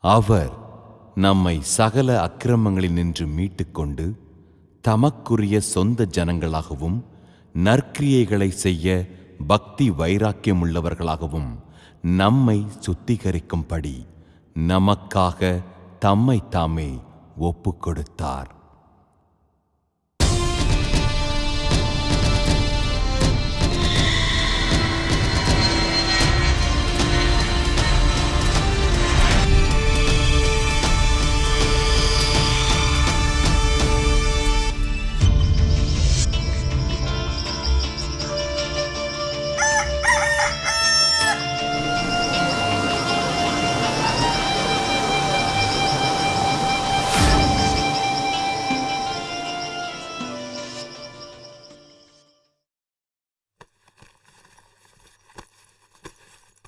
அவர் நம்மை சகல அக்கிரமங்களினின்று மீட்டுக்கொண்டு தமக்குரிய சொந்த ஜனங்களாகவும் நற்கிரியைகளை செய்ய பக்தி வைராக்கியமுள்ளவர்களாகவும் நம்மை சுத்திகரிக்கும்படி நமக்காக தம்மை தாமே ஒப்புக்கொடுத்தார். கொடுத்தார்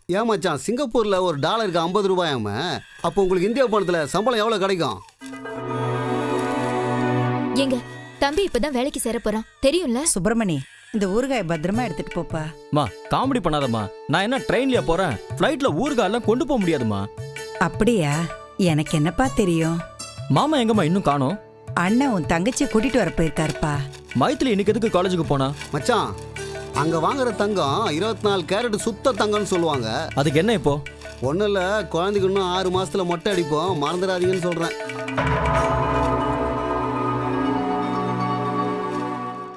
ஏன் மச்சான் சிங்கப்பூர்ல ஒரு டாலருக்கு ஐம்பது ரூபாயாம அப்போ உங்களுக்கு இந்தியா பணத்துல சம்பளம் எவ்வளவு கிடைக்கும்? ஏங்க தம்பி இப்பதான் வேலைக்கு சேர போறான். தெரியும்ல? சுப்பிரமணி இந்த ஊறுகாய் பத்திரமா எடுத்துட்டு போப்பா. மா காமெடி பண்ணாதம்மா. நான் என்ன ட்ரெயின்லயா போறேன்? ஃப்ளைட்ல ஊறுகாயெல்லாம் கொண்டு போக முடியாதுமா அப்படியா? எனக்கு என்னப்பா தெரியும்? மாமா எங்கம்மா இன்னும் காணோம்? அண்ணன் உன் தங்கச்சி கூட்டிட்டு வர போயிருக்காருப்பா. மைத்திலி இன்னைக்கு எதுக்கு காலேஜுக்கு போனா? மச்சான் அங்க வாங்குற தங்கம் இருபத்தி நாலு கேரட் சுத்த தங்கம்னு சொல்லுவாங்க. அதுக்கு என்ன இப்போ? ஒன்றும் இல்லை குழந்தைக்கு இன்னும் ஆறு மாசத்துல மொட்டை அடிப்போம். மறந்துடாதீங்கன்னு சொல்றேன்.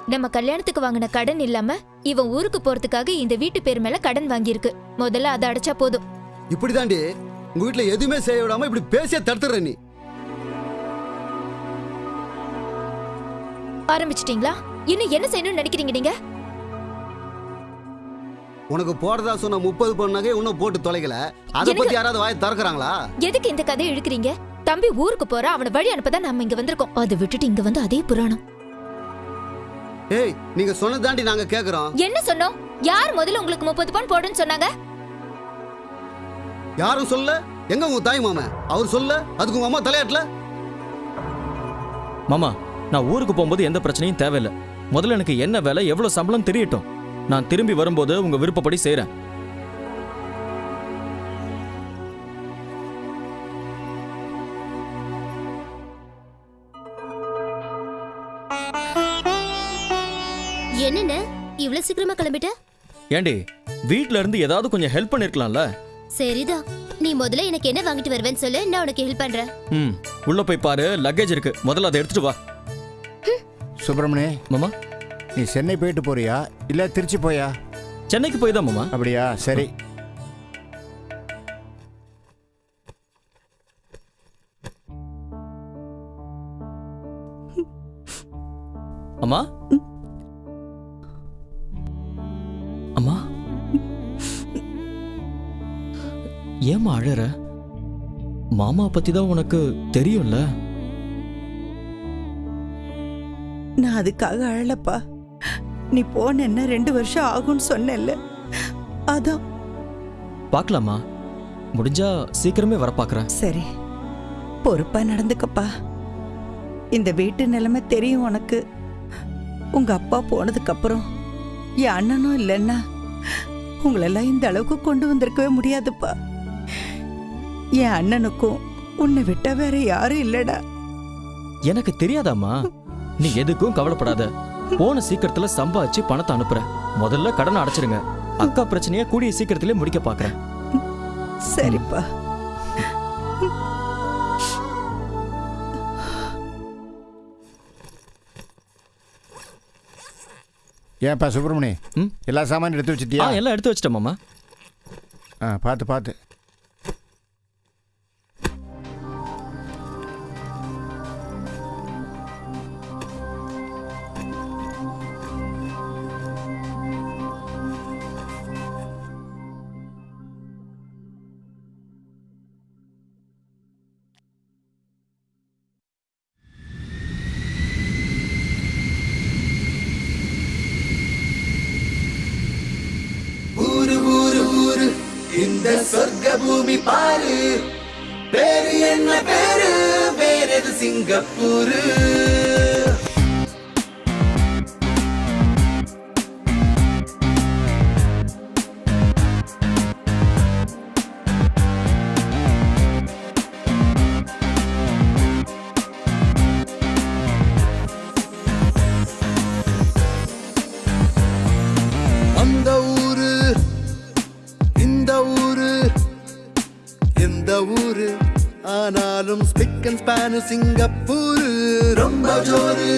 நம்ம கல்யாணத்துக்கு வாங்கின கடன் இல்லாம இவன் ஊருக்கு போறதுக்காக இந்த வீட்டு பேர் மேல கடன் வாங்கியிருக்கு. முதல்ல அதை அடைச்சா போதும். இப்படிதாண்டி உங்க வீட்டுல எதுவுமே செய்ய விடாம இப்படி பேசிய தடுத்துற நீ. ஆரம்பிச்சிட்டீங்களா? இன்னும் என்ன செய்யணும்னு நினைக்கிறீங்க நீங்க? உனக்கு போடுறதா சொன்ன முப்பது பொண்ணாக இன்னும் போட்டு தொலைக்கல. அதை பத்தி யாராவது வாயை திறக்கறாங்களா? எதுக்கு இந்த கதையை இழுக்கிறீங்க? தம்பி ஊருக்கு போற அவனை வழி அனுப்பதான் நம்ம இங்க வந்திருக்கோம். அதை விட்டுட்டு இங்க வந்து அதே புராணம். ஏய் நீங்க சொன்னதாண்டி நாங்க கேக்குறோம். என்ன சொன்னோம்? யார் முதல்ல உங்களுக்கு முப்பது பவுன் போடுன்னு சொன்னாங்க? யாரும் சொல்ல? எங்க உங்க தாய் மாமன் அவர் சொல்ல? அதுக்கு உங்க அம்மா தலையாட்டல? மாமா நான் ஊருக்கு போகும்போது எந்த பிரச்சனையும் தேவையில்லை. முதல்ல எனக்கு என்ன வேலை எவ்வளவு சம்பளம் தெரியட்டும். நான் திரும்பி வரும்போது உங்க விருப்பப்படி செய்றேன். என்னண்ணே இவ்வளவு சீக்கிரமா கிளம்பிட்ட? ஏண்டி வீட்ல இருந்து ஏதாவது கொஞ்சம் ஹெல்ப் பண்ணிருக்கலாம்ல? சரிதான். நீ முதல்ல எனக்கு என்ன வாங்கிட்டு வருவேன்னு சொல்லு நான் உனக்கு ஹெல்ப் பண்றேன். ம் உள்ள போய் பாரு லக்கேஜ் இருக்கு. முதல்ல அதை எடுத்துட்டு வா. சுப்பிரமணி. மாமா. நீ சென்னை போயிட்டு போறியா? இல்ல திருச்சி போயா? சென்னைக்கு போய் தான் மாமா. அப்படியா? சரி. அம்மா? அம்மா? ஏம்மா அழற? மாமா பத்தி தான் உனக்கு தெரியும்ல? நான் அதுக்காக அழலப்பா. நீ போனேன்னா ரெண்டு வருஷம் ஆகும்னு சொன்னேன்ல. அதான். பார்க்கலாமா? முடிஞ்சா சீக்கிரமே வர பார்க்கறேன். சரி. பொறுப்பா நடந்துக்கப்பா. இந்த வீட்டு நிலைமை தெரியும் உனக்கு. உங்க அப்பா போனதுக்கு அப்புறம் என் அண்ணனும் இல்லைன்னா உங்களெல்லாம் இந்த அளவுக்கு கொண்டு வந்திருக்கவே முடியாதுப்பா. என் அண்ணனுக்கும் உன்னை விட்டா வேற யாரும் இல்லடா. எனக்கு தெரியாதாம்மா? நீ எதுக்கும் கவலைப்படாத. போன சீக்கிரத்துல சம்பாதிச்சு பணத்தை அனுப்புறேன். முதல்ல கடனை அடைச்சிருங்க. அக்கா பிரச்சனைய கூடிய சீக்கிரத்திலே முடிக்க பார்க்கறேன் சரிப்பா. ஏன்பா சுப்பிரமணி? எல்லா சாமானும் எடுத்து ஆ வச்சிட்டியா எல்லாம் எடுத்து வச்சிட்டேன் மாமா. ஆ பார்த்து பார்த்து. நானு சிங்கப்பூர் ரொம்ப ஜோரு.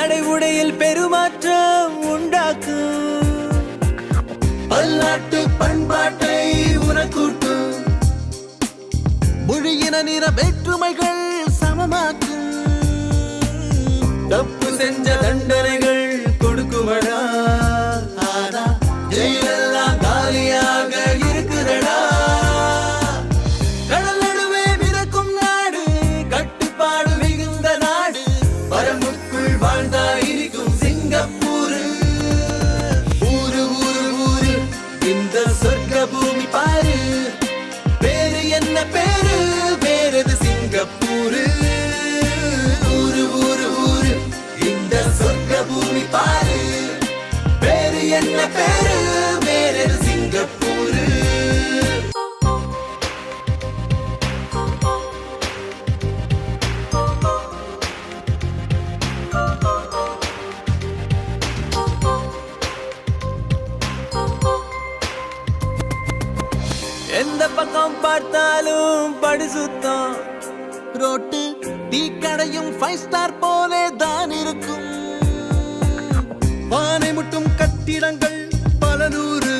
உன் நடை உடையில் பெருமாற்றம் உண்டாக்கும். பல்லாட்டு பண்பாட்டை உனக்கூட்டும். மொழியின நிற வேற்றுமைகள் சமமாக்கும். தப்பு செஞ்ச தண்டனைகள் பக்கம் பார்த்தாலும் படு சுத்தம். ரோட்டு டீ கடையும் ஃபைவ் ஸ்டார் போலே தான் இருக்கும். பானை முட்டும் கட்டிடங்கள் பல நூறு.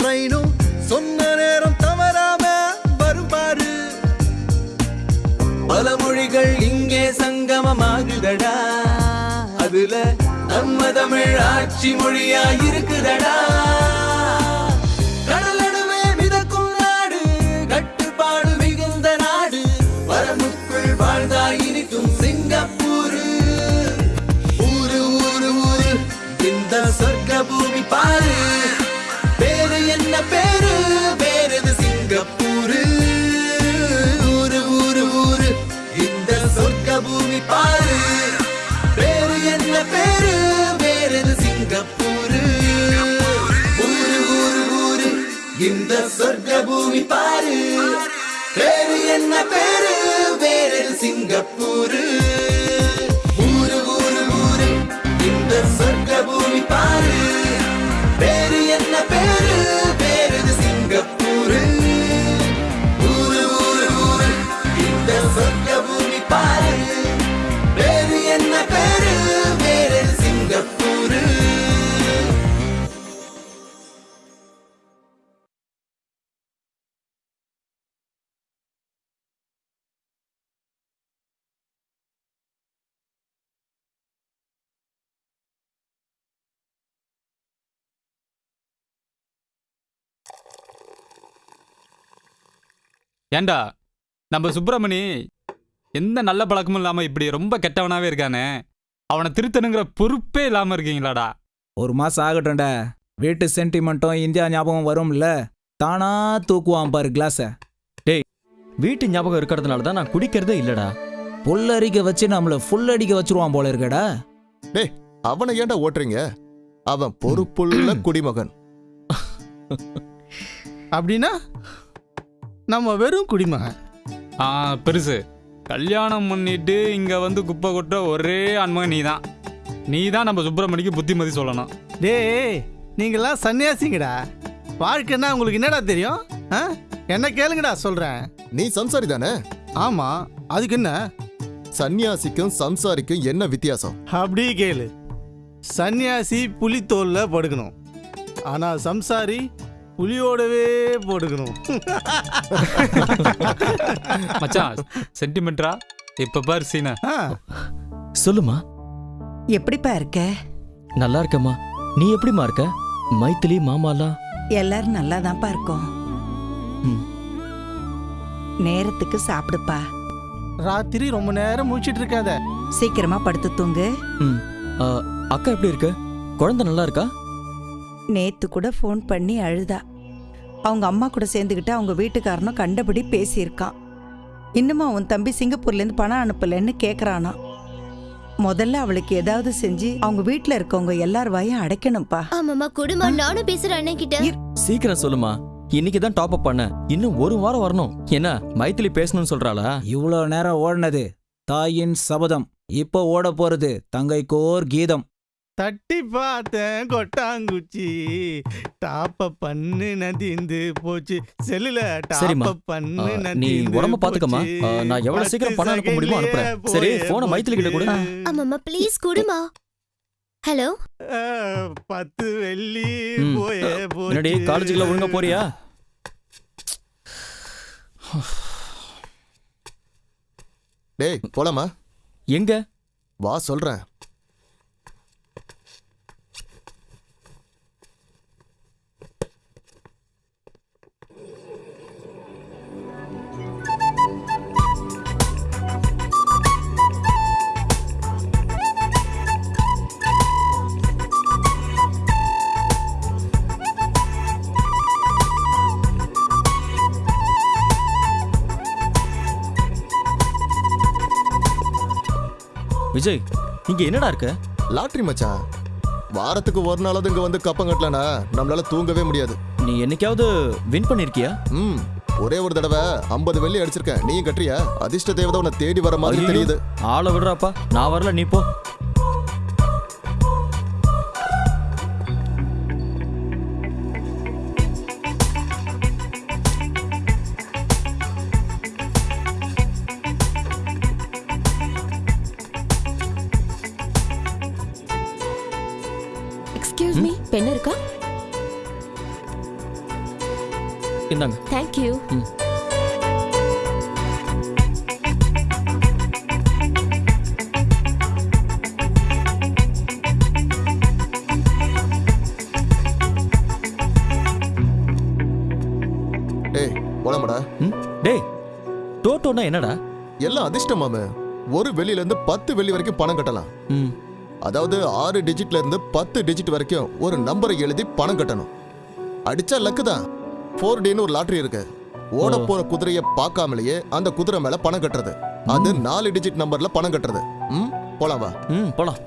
ட்ரெயினும் சொன்ன நேரம் தவறாம வரும் பாரு பல மொழிகள் இங்கே சங்கமமாகுதடா. அதுல நம்ம தமிழ் ஆட்சி மொழியா இருக்குதடா வரமுக்குள் வாழ்ந்தா இனிக்கும் சிங்கப்பூரு. ஊரு ஊரு ஊரு இந்த சொர்க்க பூமி பாரு. பேரு என்ன பேரு? வேறது சிங்கப்பூரு. ஊரு ஊரு ஊரு இந்த சொர்க்க பூமி பாரு. பேரு என்ன பேரு? வேறது சிங்கப்பூரு. ஊரு ஊரு ஊரு இந்த சொர்க்க பூமி பாரு. பேரு என்ன பேரு? சிங்கப்பூரு. ஏண்டா? நம்ம சுப்பிரமணி எந்த நல்ல பழக்கமும் இல்லாம இப்படி ரொம்ப கெட்டவனாவே இருக்கானே? அவனை திருத்தணுங்கிற பொறுப்பே இல்லாம இருக்கீங்களாடா. ஒரு மாசம் ஆகட்டும்டா. வீட்டு சென்டிமெண்ட்டும் இந்தியா ஞாபகம் வரும்ல? தானா தூக்குவான் பாரு கிளாஸ வீட்டு ஞாபகம் இருக்கிறதுனால தான் நான் குடிக்கிறதே இல்லடா. புல்லரிக்க வச்சு நம்மள ஃபுல் அடிக்க வச்சிருவான் போல இருக்கடா. டேய் அவனை ஏன்டா ஓட்டுறீங்க? அவன் பொறுப்புள்ள குடிமகன். அப்படின்னா நம்ம வெறும் குடிமகன். ஆ பெருசு. கல்யாணம் பண்ணிட்டு இங்க வந்து குப்பை கொட்ட ஒரே அன்மகன் நீ தான் நீ தான் நம்ம சுப்பிரமணிக்கு புத்திமதி சொல்லணும். டேய் நீங்களாம் சன்னியாசிங்கடா. வாழ்க்கைன்னா உங்களுக்கு என்னடா தெரியும்? ஆ? என்ன கேளுங்கடா சொல்றேன். நீ சம்சாரி தானே? ஆமா அதுக்கு என்ன? சன்னியாசிக்கும் சம்சாரிக்கும் என்ன வித்தியாசம்? அப்படி கேளு. சன்னியாசி புலித்தோல்ல படுக்கணும். ஆனா சம்சாரி புலியோடவே படுக்கணும் மச்சான் சென்டிமெண்ட்ரா இப்ப பாரு சீன. சொல்லுமா. எப்படிப்பா இருக்க? நல்லா இருக்கம்மா. நீ எப்படிம்மா இருக்க? மைத்திலி மாமாலாம்? எல்லாரும் நல்லா தான்ப்பா இருக்கோம். ம். நேரத்துக்கு சாப்பிடுப்பா. ராத்திரி ரொம்ப நேரம் முழிச்சிட்டு இருக்காத. சீக்கிரமா படுத்து தூங்கு. ம். அக்கா எப்படி இருக்கு? குழந்தை நல்லா இருக்கா? நேத்து கூட ஃபோன் பண்ணி அழுதா. அவங்க அம்மா கூட சேர்ந்துக்கிட்டு அவங்க வீட்டுக்காரனும் கண்டபடி பேசியிருக்கான் இன்னுமா உன் தம்பி சிங்கப்பூர்லேருந்து பணம் அனுப்பலன்னு கேட்குறானா முதல்ல அவளுக்கு ஏதாவது செஞ்சு அவங்க வீட்டில் இருக்கவங்க எல்லார் வாயும் அடைக்கணும்ப்பா ஆமாம்மா குடுமா. நானும் பேசுறேன் அண்ணன் கிட்ட சீக்கிரம் சொல்லுமா. இன்னைக்கு தான் டாப் அப் பண்ண. இன்னும் ஒரு வாரம் வரணும். என்ன மைத்திலி பேசணும்னு சொல்றாளா? இவ்வளோ நேரம் ஓடினது தாயின் சபதம். இப்போ ஓட போறது தங்கைக்கோர் கீதம். தட்டி பார்த்தேன் கொட்டாங்குச்சி. டாப்ப பண்ணு நதிந்து போச்சு. செல்லுல டாப்ப பண்ணு நீ உடம்ப பாத்துக்கம்மா. ஆ, நான் எவ்வளவு சீக்கிரம் பணம் அனுப்ப முடியுமோ அனுப்புறேன். சரி போன மைத்திலி கிட்ட கொடு. ஆமாம்மா ப்ளீஸ் குடுமா ஹலோ பத்து வெள்ளி. போயே என்னடி காலேஜுக்குள்ள ஒழுங்கா போறியா? டேய் போலாமா? எங்க? வா சொல்றேன். விஜய் இங்க என்னடா இருக்க? லாட்ரி மச்சான். வாரத்துக்கு ஒரு நாளாவது இங்க வந்து கப்பம் கட்டலனா நம்மளால தூங்கவே முடியாது. நீ என்னைக்காவது வின் பண்ணிருக்கியா? ம் ஒரே ஒரு தடவை ஐம்பது வெள்ளி அடிச்சிருக்கேன். நீயும் கட்டுறியா? அதிர்ஷ்ட தேவதை உன்னை தேடி வர மாதிரி தெரியுது. ஆளை விடுறாப்பா. நான் வரல நீ போ. ம். டேய் போலாமாடா? ம்? டேய் டோட்டோனா என்னடா? எல்லாம் அதிர்ஷ்டம் மாமு. ஒரு இருந்து பத்து வெள்ளி வரைக்கும் பணம் கட்டலாம். ம். அதாவது ஆறு டிஜிட்ல இருந்து பத்து டிஜிட் வரைக்கும் ஒரு நம்பரை எழுதி பணம் கட்டணும். அடிச்சா லக்கு தான். ஃபோர் டின்னு ஒரு லாட்டரி இருக்கு. ஓட. போற குதிரையை பார்க்காமலேயே அந்த குதிரை மேல பணம் கட்டுறது. அது நாலு டிஜிட் நம்பர்ல பணம் கட்டுறது. ம் போலாம் வா. ம் போலாம்.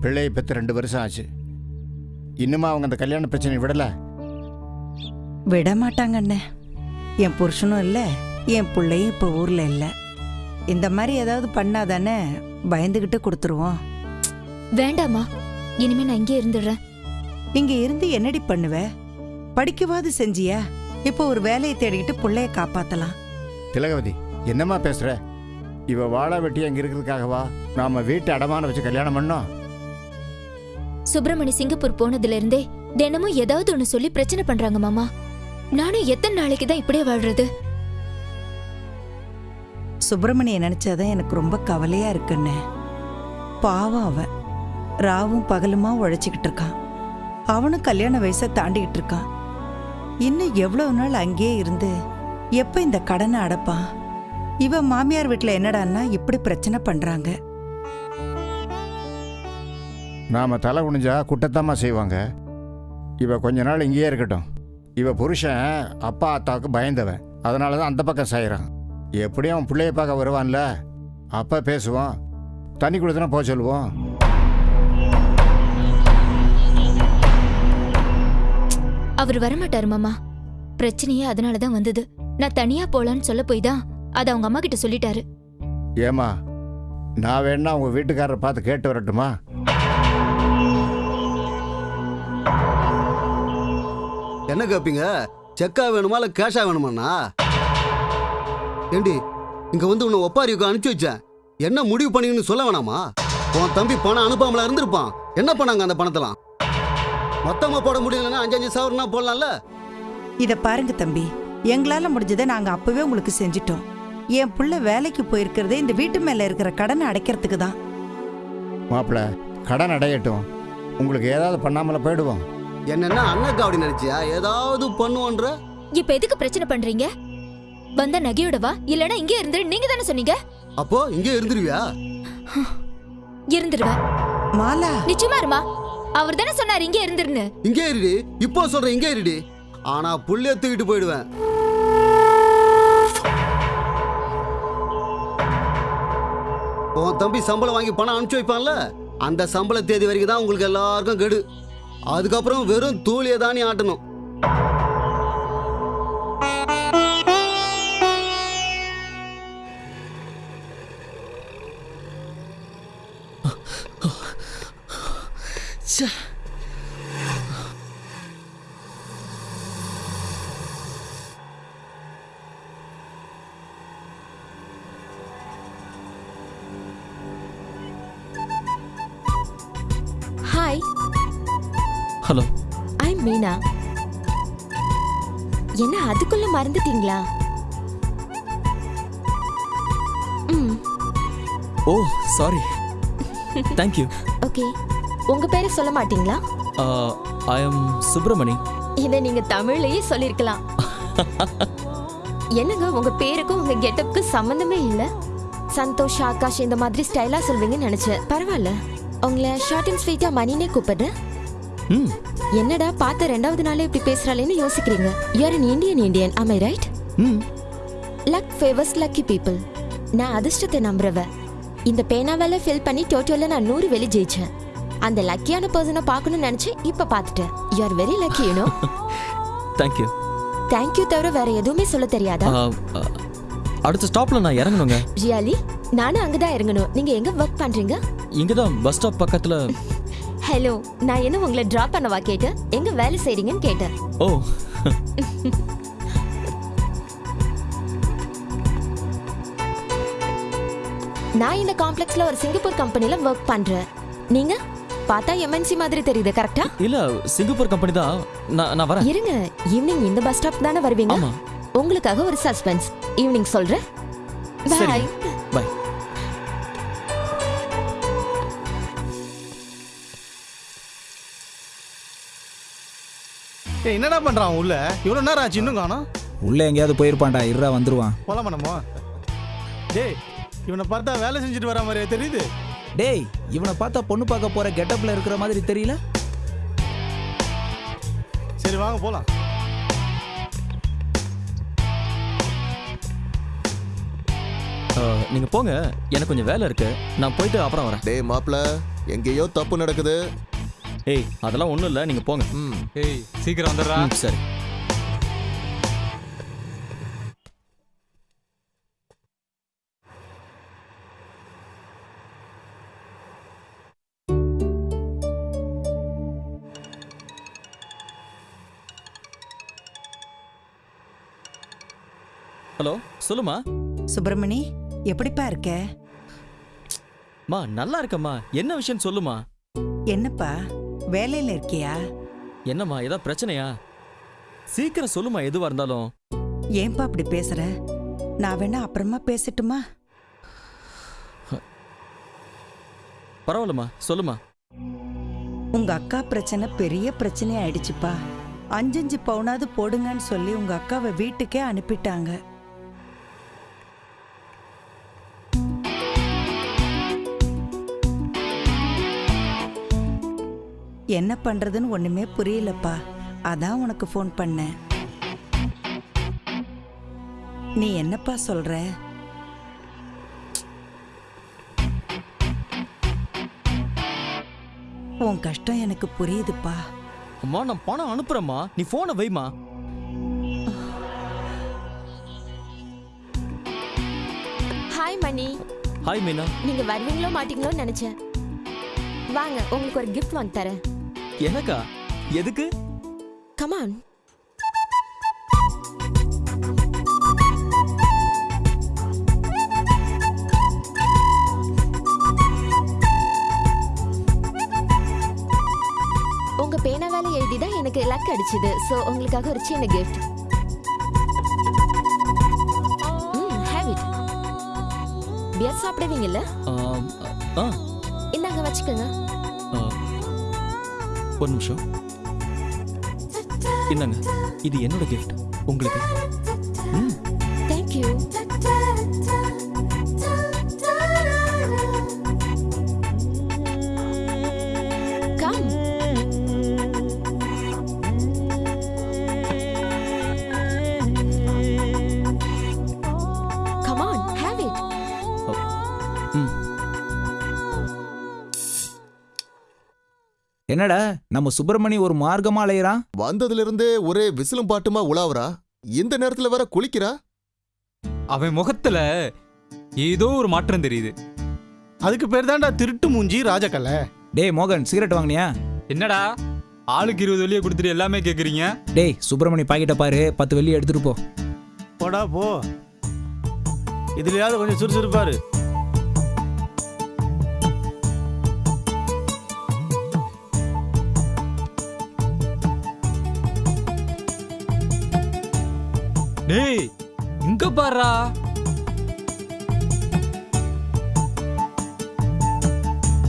பிள்ளையை பெற்று ரெண்டு வருஷம் ஆச்சு. இன்னுமா அவங்க அந்த கல்யாண பிரச்சனை விடல? விட மாட்டாங்க அண்ணே. என் புருஷனும் இல்லை. என் பிள்ளையும் இப்போ ஊரில் இல்லை. இந்த மாதிரி ஏதாவது பண்ணாதானே பயந்துக்கிட்டு கொடுத்துருவோம். வேண்டாமா இனிமே நான் இங்கே இருந்துடுறேன். இங்க இருந்து என்னடி பண்ணுவ? படிக்கவாது செஞ்சியா? இப்போ ஒரு வேலையை தேடிக்கிட்டு பிள்ளைய காப்பாத்தலாம். திலகவதி என்னம்மா பேசுற? இவ வாழ வெட்டி அங்க இருக்கிறதுக்காகவா நாம வீட்டை அடமான வச்சு கல்யாணம் பண்ணோம். சுப்பிரமணி சிங்கப்பூர் போனதுல இருந்தே தினமும் ஏதாவது ஒண்ணு சொல்லி பிரச்சனை பண்றாங்க மாமா. நானும் எத்தனை நாளைக்கு தான் இப்படியே வாழ்றது? சுப்பிரமணிய நினச்சாதான் எனக்கு ரொம்ப கவலையாக இருக்குன்னு. பாவம் அவன் ராவும் பகலுமா உழைச்சிக்கிட்டு இருக்கான். அவனும் கல்யாண வயசை தாண்டிக்கிட்டு இருக்கான். இன்னும் எவ்வளோ நாள் அங்கேயே இருந்து எப்போ இந்த கடனை அடைப்பான்? இவன் மாமியார் வீட்டில் என்னடான்னா இப்படி பிரச்சனை பண்ணுறாங்க நாம் தலை குனிஞ்சா குட்டத்தாம்மா செய்வாங்க. இவ கொஞ்ச நாள் இங்கேயே இருக்கட்டும். இவ புருஷன் அப்பா அத்தாவுக்கு பயந்தவன். அதனால தான் அந்த பக்கம் செய்கிறான் எப்படியும் அவன் பிள்ளைய பார்க்க வருவான்ல? அப்பா பேசுவான் தண்ணி கொடுத்தனா போக சொல்லுவோம். அவர் வரமாட்டாரு மாமா. பிரச்சனையே அதனால தான் வந்தது. நான் தனியா போலான்னு சொல்ல போய் தான் அதை அவங்க அம்மா கிட்ட சொல்லிட்டாரு. ஏமா நான் வேணா உங்க வீட்டுக்காரரை பார்த்து கேட்டு வரட்டுமா? என்ன கேப்பீங்க? செக்கா வேணுமா இல்ல கேஷா வேணுமாண்ணா? ஏண்டி இங்க வந்து உன்னை ஒப்பாரிக்கு அனுப்பிச்சு வச்சேன் என்ன முடிவு பண்ணீங்கன்னு சொல்ல வேணாமா? உன் தம்பி பணம் அனுப்பாமல இருந்திருப்பான். என்ன பண்ணாங்க அந்த பணத்தெல்லாம்? மொத்தமா போட முடியலன்னா அஞ்சு அஞ்சு சவரனா போடலாம்ல? இத பாருங்க தம்பி எங்களால முடிஞ்சதை நாங்க அப்பவே உங்களுக்கு செஞ்சிட்டோம். என் புள்ள வேலைக்கு போயிருக்கிறதே இந்த வீட்டு மேல இருக்கிற கடனை அடைக்கிறதுக்கு தான். மாப்பிள்ள கடன் அடையட்டும். உங்களுக்கு ஏதாவது பண்ணாமல போயிடுவோம். என்னன்னா அண்ணக்கா அப்படி நினைச்சியா? ஏதாவது பண்ணுவோன்ற? இப்ப எதுக்கு பிரச்சனை பண்றீங்க? வந்த நகையோட வா இல்லனா இங்கே இருந்து நீங்க தானே சொன்னீங்க? அப்போ இங்கே இருந்துருவியா? இருந்துருவேன் மாலா. நிச்சயமா இருமா. அவர் தானே சொன்னார் இங்கே இருந்துருன்னு. இங்கே இருடி. இப்போ சொல்றேன் இங்கே இருடி. ஆனா புள்ளைய தூக்கிட்டு போயிடுவேன். உன் தம்பி சம்பளம் வாங்கி பணம் அனுப்பிச்சு வைப்பான்ல? அந்த சம்பள தேதி வரைக்கும் தான் உங்களுக்கு எல்லாருக்கும் கெடு. அதுக்கப்புறம் வெறும் தூளியை தானே ஆட்டணும். ஹாய் ஹலோ ஐ மீனா என்ன அதுக்குள்ள மறந்துட்டீங்களா? ஓ சாரி தேங்க்யூ ஓகே உங்க பேரை சொல்ல மாட்டீங்களா? I am Subramani. இதை நீங்க தமிழ்லயே சொல்லிருக்கலாம். என்னங்க உங்க பேருக்கும் உங்க கெட்டப்புக்கும் சம்மந்தமே இல்ல? சந்தோஷ் ஆகாஷ் இந்த மாதிரி ஸ்டைலா சொல்வீங்கன்னு நினைச்சேன் பரவாயில்ல. உங்களை ஷார்ட் அண்ட் ஸ்வீட்டா மணினே கூப்பிடுறேன் என்னடா பார்த்த ரெண்டாவது நாளே இப்படி பேசுறாளேன்னு யோசிக்கிறீங்க? You are an Indian Indian I right luck favours lucky people நான் அதிர்ஷ்டத்தை நம்புறவ. இந்த பேனாவால ஃபில் பண்ணி டோட்டோல நான் நூறு வெளி ஜெயிச்சேன். அந்த லக்கியான பர்சனை பார்க்கணும்னு நினைச்சேன் இப்ப பார்த்துட்டேன். You are very lucky you know thank you thank you தவிர வேற எதுவுமே சொல்ல தெரியாதா? அடுத்த ஸ்டாப்ல நான் இறங்கணுங்க. ரியாலி நானும் அங்கதான் இறங்கணும். நீங்க எங்க ஒர்க் பண்றீங்க? இங்க தான் பஸ் ஸ்டாப் பக்கத்துல. ஹலோ நான் என்ன உங்களை டிராப் பண்ணவா கேட்டேன்? எங்க வேலை செய்றீங்கன்னு கேட்டேன். ஓ. நான் இந்த காம்ப்ளெக்ஸ்ல ஒரு சிங்கப்பூர் கம்பெனில ஒர்க் பண்றேன். நீங்க? பார்த்தா எம்என்சி மாதிரி தெரியுது கரெக்டா இல்ல சிங்கப்பூர் கம்பெனி தான். நான் நான் வரேன். இருங்க ஈவினிங் இந்த பஸ் ஸ்டாப் தானே வருவீங்க? ஆமா. உங்களுக்காக ஒரு சஸ்பென்ஸ் ஈவினிங் சொல்றேன். பை ஏய் என்னடா பண்றான் உள்ள? இவ்வளவு நேரம் ஆச்சு இன்னும் காணோம்? உள்ள எங்கேயாவது போயிருப்பான்டா இருடா வந்துருவான். போலாமா நம்ம? டேய் இவனை பார்த்தா வேலை செஞ்சுட்டு வர மாதிரியே தெரியுது. டேய் இவனை பார்த்தா பொண்ணு பார்க்க போற கெட்டப்ல இருக்கிற மாதிரி தெரியல? சரி வாங்க போலாம். நீங்க போங்க. எனக்கு கொஞ்சம் வேலை இருக்கு. நான் போயிட்டு அப்புறம் வரேன். டேய் மாப்ள எங்கேயோ தப்பு நடக்குது. ஏய் அதெல்லாம் ஒண்ணும் இல்ல. நீங்க போங்க. ம். ஏய் சீக்கிரம் வந்துடுறா. சரி. ஹலோ சொல்லுமா? சுப்பிரமணி எப்படிப்பா இருக்க? மா நல்லா இருக்கம்மா. என்ன விஷயம் சொல்லுமா? என்னப்பா வேலையில இருக்கியா? என்னம்மா ஏதாவது பிரச்சனையா? சீக்கிரம் சொல்லுமா எதுவா இருந்தாலும். ஏன்பா அப்படி பேசுற? நான் வேணா அப்புறமா பேசட்டுமா? பரவாயில்லம்மா சொல்லுமா. உங்க அக்கா பிரச்சனை பெரிய பிரச்சனை ஆயிடுச்சுப்பா. அஞ்சஞ்சு பவுனாவது போடுங்கன்னு சொல்லி உங்க அக்காவை வீட்டுக்கே அனுப்பிட்டாங்க. என்ன பண்றதுன்னு ஒண்ணுமே புரியலப்பா. அதான் உனக்கு ஃபோன் பண்ணேன். நீ என்னப்பா சொல்ற? உன் கஷ்டம் எனக்கு புரியுதுப்பா. அம்மா நான் பணம் அனுப்புறேம்மா. நீ போனை வைமா ஹாய் மணி ஹாய் மீனா நீங்க வருவீங்களோ மாட்டீங்களோன்னு நினைச்சேன். வாங்க உங்களுக்கு ஒரு கிஃப்ட் வாங்கி தரேன். எனக்கா? எதுக்கு? கமான் உங்க பேனா வேலை எழுதி தான் எனக்கு லக் அடிச்சுது. ஸோ உங்களுக்காக ஒரு சின்ன கிஃப்ட் பியர் சாப்பிடுவீங்கல்ல? இந்தாங்க வச்சுக்கோங்க. ஒரு நிமிஷம். என்னங்க? இது என்னோட கிஃப்ட் உங்களுக்கு? என்னடா நம்ம சுப்பிரமணி ஒரு மார்க்கமா அலையறான் வந்ததுல இருந்தே ஒரே விசிலும் பாட்டுமா உலாவுறா? இந்த நேரத்துல வேற குளிக்கிறா? அவன் முகத்துல ஏதோ ஒரு மாற்றம் தெரியுது. அதுக்கு பேர் தான்டா திருட்டு மூஞ்சி ராஜகலை டேய் மோகன் சிகரெட் வாங்கினியா? என்னடா ஆளுக்கு இருபது வெளியே கொடுத்துட்டு எல்லாமே கேக்குறீங்க? டேய் சுப்பிரமணி பாக்கெட்டை பாரு பத்து வெள்ளி எடுத்துட்டு போ. போடா போ. இதுலயாவது கொஞ்சம் சுறுசுறுப்பாரு. டேய் இங்க பாருடா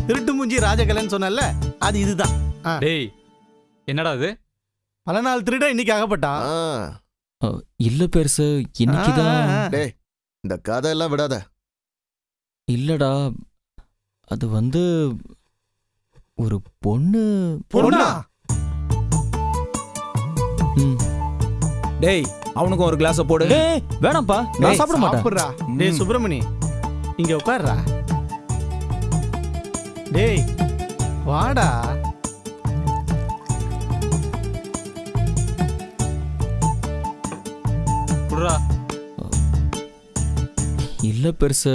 திருட்டு மூஞ்சி ராஜகலைன்னு சொன்னல அது இதுதான். ஆ. டேய் என்னடா இது? பல நாள் திருட இன்னைக்கு அகப்பட்டான் ஆ, இல்ல பெருசு இன்னைக்கு தான். டேய் இந்த கதை எல்லாம் விடாத. இல்லடா அது வந்து ஒரு பொண்ணு. பொண்ணா? ம். டேய் அவனுக்கும் ஒரு கிளாஸ போடு. டேய் வேணாம்ப்பா. நான் சாப்பிட மாட்டேன். டேய். சுப்பிரமணி இங்க உட்கார்றா. டேய் வாடா. குடுறா. இல்ல பெருசு.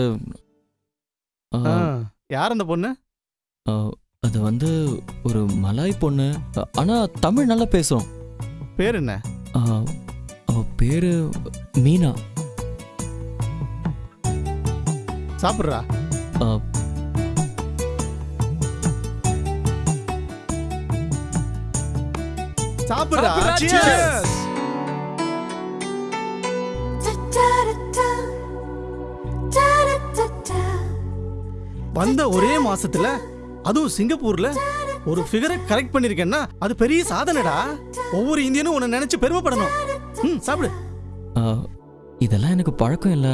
யார் அந்த பொண்ணு? அது வந்து ஒரு மலாய் பொண்ணு. ஆனா தமிழ் நல்லா பேசும். பேர் என்ன? பேரு மீனா. சாப்பிடுறா? சாப்பிடுறா. வந்த ஒரே மாசத்துல அதுவும் சிங்கப்பூர்ல ஒரு ஃபிகரை கரெக்ட் பண்ணிருக்கேன்னா அது பெரிய சாதனைடா. ஒவ்வொரு இந்தியனும் உன்னை நினைச்சு பெருமைப்படணும். ம் சாப்பிடு. ஆ, இதெல்லாம் எனக்கு பழக்கம் இல்ல.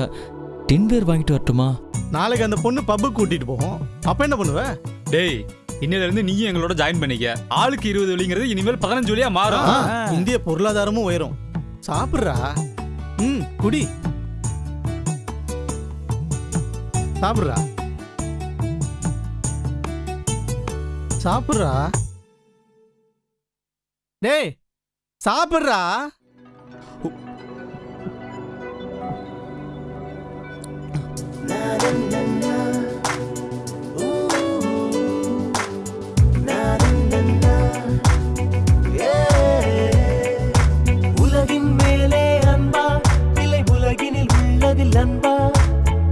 டின் பேர் வாங்கிட்டு வரட்டுமா? நாளைக்கு அந்த பொண்ணு பப்புக்கு கூட்டிட்டு போகும். அப்ப என்ன பண்ணுவ? டேய் இன்னையில இருந்து நீயும் எங்களோட ஜாயின் பண்ணிக்க. ஆளுக்கு இருபது வழிங்கிறது இனிமேல் பதினஞ்சு வழியா மாறும். இந்திய பொருளாதாரமும் உயரும். சாப்பிடுறா. ம் குடி. சாப்பிடுறா. சாப்பிடுறா. டேய் சாப்பிடுறா.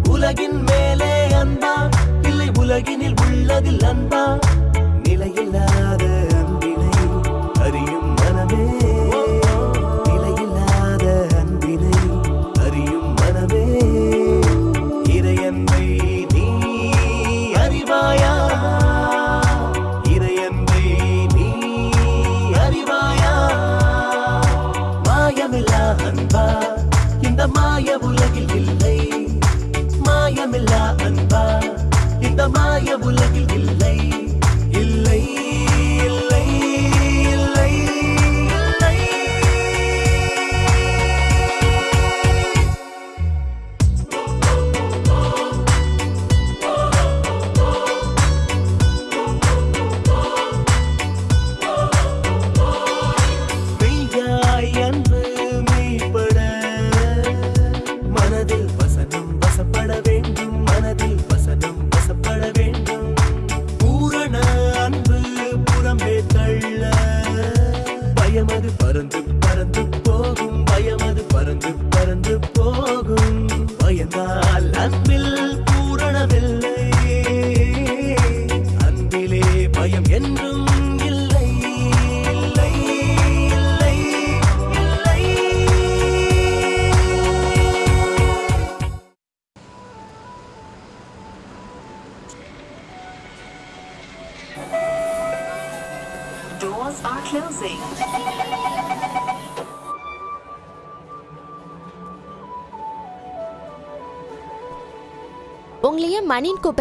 உலகின் மேலே அன்பா. இல்லை உலகினில் உள்ளதில் அன்பா.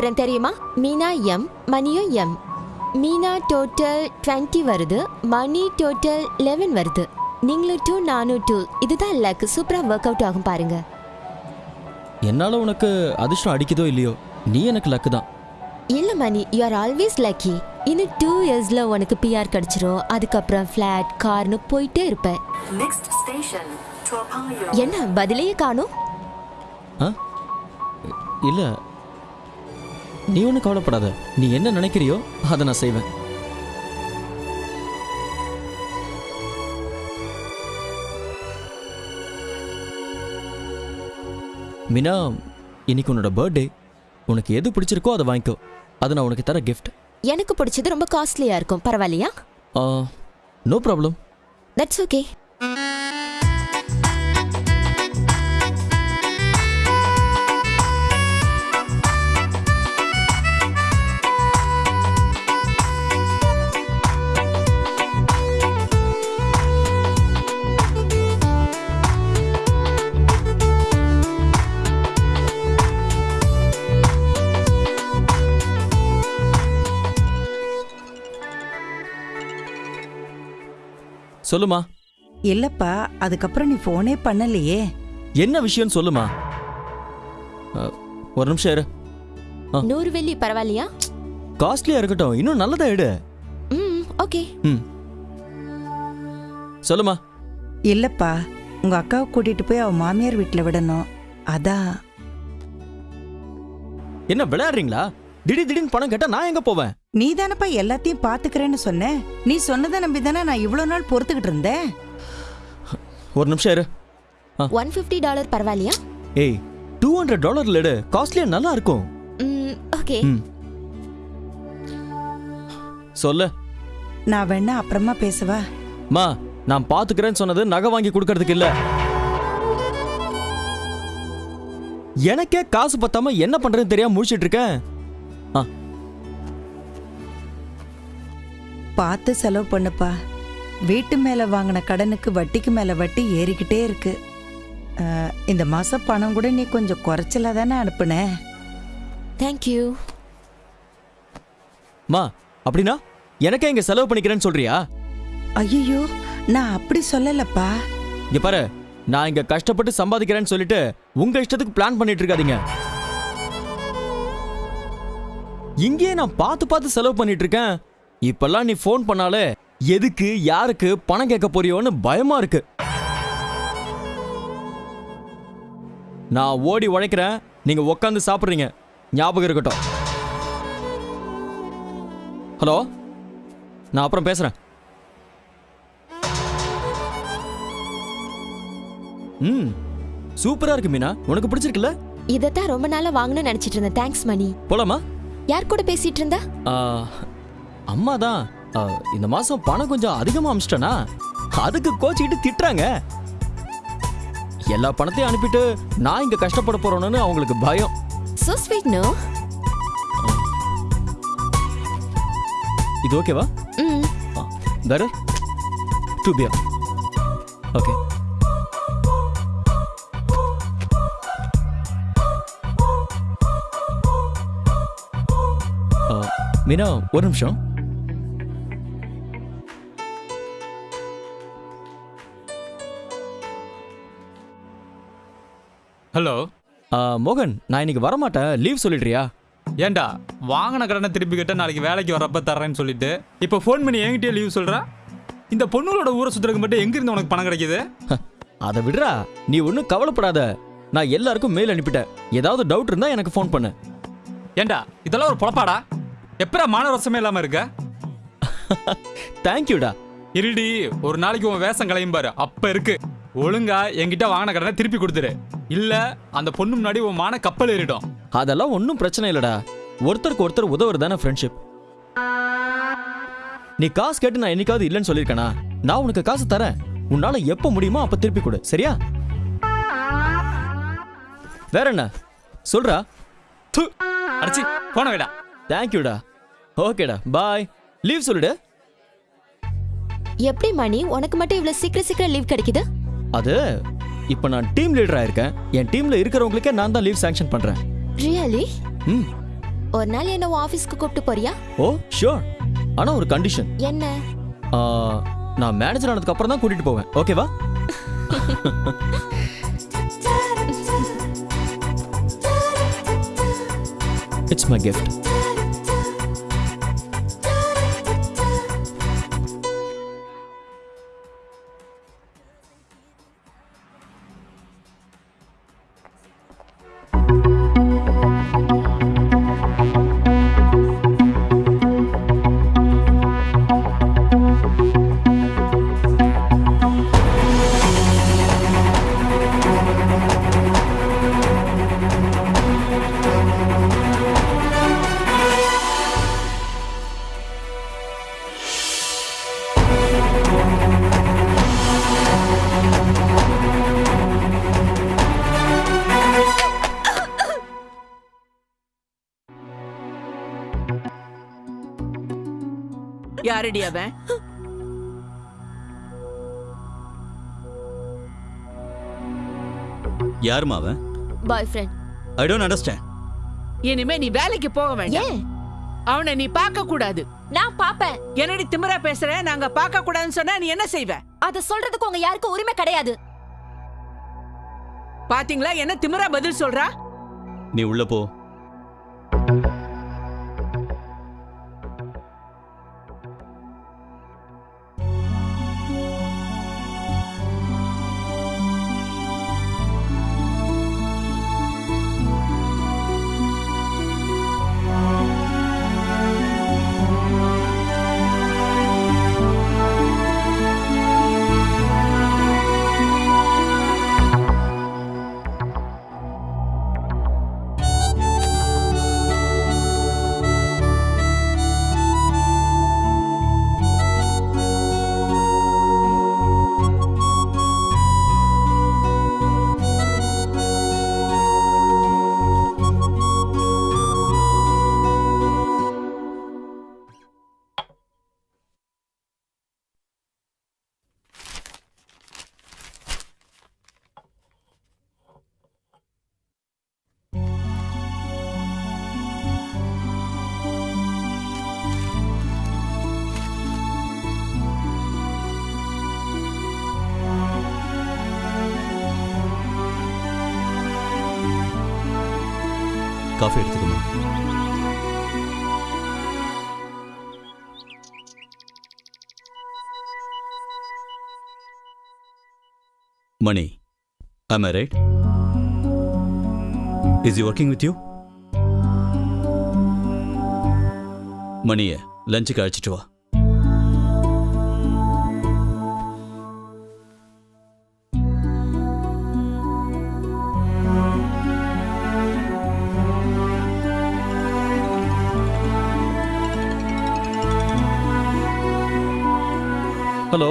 கூப்பிடுறேன் தெரியுமா? மீனா எம் மணியும் எம் மீனா டோட்டல் டுவெண்ட்டி வருது மணி டோட்டல் லெவன் வருது. நீங்களும் டூ நானும் டூ இதுதான் லக் சூப்பராக ஒர்க் அவுட் ஆகும் பாருங்க. என்னால உனக்கு அதிர்ஷ்டம் அடிக்குதோ இல்லையோ? நீ எனக்கு லக்கு தான். இல்ல Mani you are always lucky இன்னும் டூ இயர்ஸ்ல உனக்கு பிஆர் கிடைச்சிரும். அதுக்கப்புறம் ஃபிளாட் கார்னு போயிட்டே இருப்ப என்ன பதிலையே காணும்? ஆ? இல்ல நீ ஒன்றும் கவலைப்படாத. நீ என்ன நினைக்கிறியோ அதை நான் செய்வேன். மீனா இன்னைக்கு உன்னோட பர்த்டே உனக்கு எது பிடிச்சிருக்கோ அதை வாங்கிக்கோ. அது நான் உனக்கு தர கிஃப்ட் எனக்கு பிடிச்சது ரொம்ப காஸ்ட்லியா இருக்கும். பரவாயில்லையா? நோ ப்ராப்ளம் தட்ஸ் ஓகே சொல்லுமா. இல்லப்பா அதுக்கப்புறம் நீ ஃபோனே பண்ணலையே. என்ன விஷயம் சொல்லுமா. ஒரு நிமிஷம் இரு. நூறு வெள்ளி பரவாயில்லையா? காஸ்ட்லியா இருக்கட்டும். இன்னும் நல்லதா எடு. ம் ஓகே. ம். சொல்லுமா. இல்லப்பா உங்க அக்காவை கூட்டிட்டு போய் அவ மாமியார் வீட்டுல விடணும். அதான். என்ன விளையாடுறீங்களா? திடீர் திடீர்னு பணம் கேட்டா நான் எங்க போவேன்? நீ தானப்பா எல்லாத்தையும் பாத்துக்கிறேன்னு சொன்ன? நீ சொன்னதை நம்பி தானே நான் இவ்வளவு நாள் பொறுத்துக்கிட்டு இருந்தேன்? ஒரு நிமிஷம் இரு. ஒன் ஃபிஃப்டி டாலர் பரவாயில்லையா? ஏய் டூ ஹண்ட்ரட் டாலர்ல எடு. காஸ்ட்லியா நல்லா இருக்கும். ஓகே. சொல்லு. நான் வேணா அப்புறமா பேசவா? மா நான் பாத்துக்கிறேன்னு சொன்னது நகை வாங்கி கொடுக்கறதுக்கு இல்ல. எனக்கே காசு பத்தாம என்ன பண்றதுன்னு தெரியாம முடிச்சிட்டு இருக்கேன். பார்த்து செலவு பண்ணுப்பா. வீட்டு மேல வாங்கின கடனுக்கு வட்டிக்கு மேல வட்டி ஏறிக்கிட்டே இருக்கு. இந்த மாசம் பணம் கூட நீ கொஞ்சம் குறைச்சலா தானே அனுப்புன? தேங்க்யூ மா அப்படின்னா எனக்கே இங்க செலவு பண்ணிக்கிறேன்னு சொல்றியா? ஐயோ நான் அப்படி சொல்லலப்பா. இங்க பாரு நான் இங்க கஷ்டப்பட்டு சம்பாதிக்கிறேன்னு சொல்லிட்டு உங்க இஷ்டத்துக்கு பிளான் பண்ணிட்டு இருக்காதீங்க. இங்கேயே நான் பார்த்து பார்த்து செலவு பண்ணிட்டு இருக்கேன் இப்பெல்லாம் நீ ஃபோன் பண்ணாலே எதுக்கு யாருக்கு பணம் கேட்க போறியோன்னு பயமா இருக்கு. நான் ஓடி உழைக்கிறேன் நீங்க உட்காந்து சாப்பிடுறீங்க. ஞாபகம் இருக்கட்டும். ஹலோ? நான் அப்புறம் பேசுறேன். ம் சூப்பரா இருக்கு மீனா. உனக்கு பிடிச்சிருக்குல்ல? இதைத்தான் ரொம்ப நாளா வாங்கணும்னு நினைச்சிட்டு இருந்தேன். தேங்க்ஸ் மணி. போலாமா? யார் கூட பேசிட்டு இருந்தா ஆ, அம்மா தான் இந்த மாசம் பணம் கொஞ்சம் அதிகமா அமிச்சிட்டனா? அதுக்கு கோச்சிக்கிட்டு திட்டுறாங்க. எல்லா பணத்தையும் அனுப்பிட்டு நான் இங்க கஷ்டப்பட போறேன்னு அவங்களுக்கு பயம். சோ ஸ்வீட் நோ இது ஓகேவா? ம். better டூ பியர் ஓகே மீனா ஒரு நிமிஷம். ஹலோ மோகன் நான் இன்னைக்கு வரமாட்டேன். லீவ் சொல்லிடுறியா? ஏன்டா வாங்கின கடனை திருப்பி கேட்ட நாளைக்கு வேலைக்கு வரப்ப தர்றேன்னு சொல்லிட்டு இப்போ ஃபோன் பண்ணி என்கிட்டயே லீவ் சொல்ற? இந்த பொண்ணுகளோட ஊரை சுத்துறதுக்கு மட்டும் எங்க இருந்து உனக்கு பணம் கிடைக்குது? அதை விடுறா. நீ ஒன்றும் கவலைப்படாத. நான் எல்லாருக்கும் மெயில் அனுப்பிட்டேன். ஏதாவது டவுட் இருந்தா எனக்கு ஃபோன் பண்ணு. ஏன்டா இதெல்லாம் ஒரு பொழப்பாடா? எப்பரா மானரசமே இல்லாம இருக்க? தேங்க்யூடா இருடி ஒரு நாளைக்கு உன் வேஷம் கலையும் பாரு. அப்ப இருக்கு. ஒழுங்கா என்கிட்ட வாங்கின கடனை திருப்பி கொடுத்துரு இல்ல அந்த பொண்ணு முன்னாடி உன் மான கப்பல் ஏறிடும். அதெல்லாம் ஒன்றும் பிரச்சனை இல்லடா. ஒருத்தருக்கு ஒருத்தர் உதவுறது தானே ஃப்ரெண்ட்ஷிப் நீ காசு கேட்டு நான் என்னைக்காவது இல்லைன்னு சொல்லியிருக்கேனா? நான் உனக்கு காசு தரேன். உன்னால எப்போ முடியுமோ அப்ப திருப்பி கொடு. சரியா? வேற என்ன? சொல்றா. து, அடிச்சி போன வேடா. தேங்க்யூடா ஓகேடா பாய் லீவ் சொல்லிடு. எப்படி மணி? உனக்கு மட்டும் இவ்வளவு சீக்கிரம் சீக்கிரம் லீவ் கிடைக்குது? அது இப்போ நான் டீம் லீடரா இருக்கேன். என் டீம்ல இருக்கிறவங்களுக்கே நான் தான் லீவ் சாங்ஷன் பண்றேன். ரியலி ம். ஒரு நாள் என்ன ஆபீஸ்க்கு கூப்பிட்டு போறியா? ஓ ஷூர் ஆனா ஒரு கண்டிஷன் என்ன? நான் மேனேஜர் ஆனதுக்கு அப்புறம் தான் கூட்டிட்டு போவேன். ஓகேவா இட்ஸ் மை கிஃப்ட் யாரடி அவன்? யாருமா அவன்? Boyfriend I don't understand இனிமே நீ வேலைக்கு போக வேண்டாம். அவனை நீ பார்க்க கூடாது. நான் பாப்பேன் என்னடி திமிரா பேசுற? நாங்க பார்க்க கூடாதுன்னு சொன்னா நீ என்ன செய்வ? அத சொல்றதுக்கு உங்க யாருக்கும் உரிமை கிடையாது. பாத்தீங்களா? என்ன திமிரா பதில் சொல்றா? நீ உள்ள போ. மணி am I right? Is he working with you? மணியை லஞ்சுக்கு அழைச்சிட்டு வா ஹலோ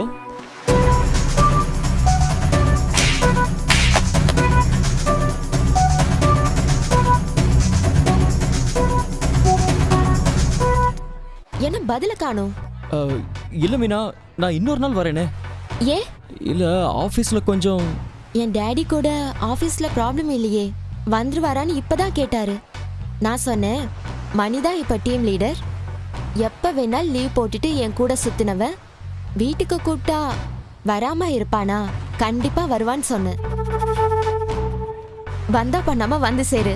என்ன பதில காணோம்? இல்ல மீனா நான் இன்னொரு நாள் வரேனே. ஏ இல்ல ஆபீஸ்ல கொஞ்சம் என் டேடி கூட ஆபீஸ்ல ப்ராப்ளம் இல்லையே. வந்துருவாரான்னு இப்பதான் கேட்டாரு. நான் சொன்னேன் மணிதான் இப்ப டீம் லீடர். எப்ப வேணாலும் லீவ் போட்டுட்டு என் கூட சுத்தினவன் வீட்டுக்கு கூப்பிட்டா வராம இருப்பானா? கண்டிப்பா வருவான்னு சொன்னேன். வந்தா பண்ணாம வந்து சேரு.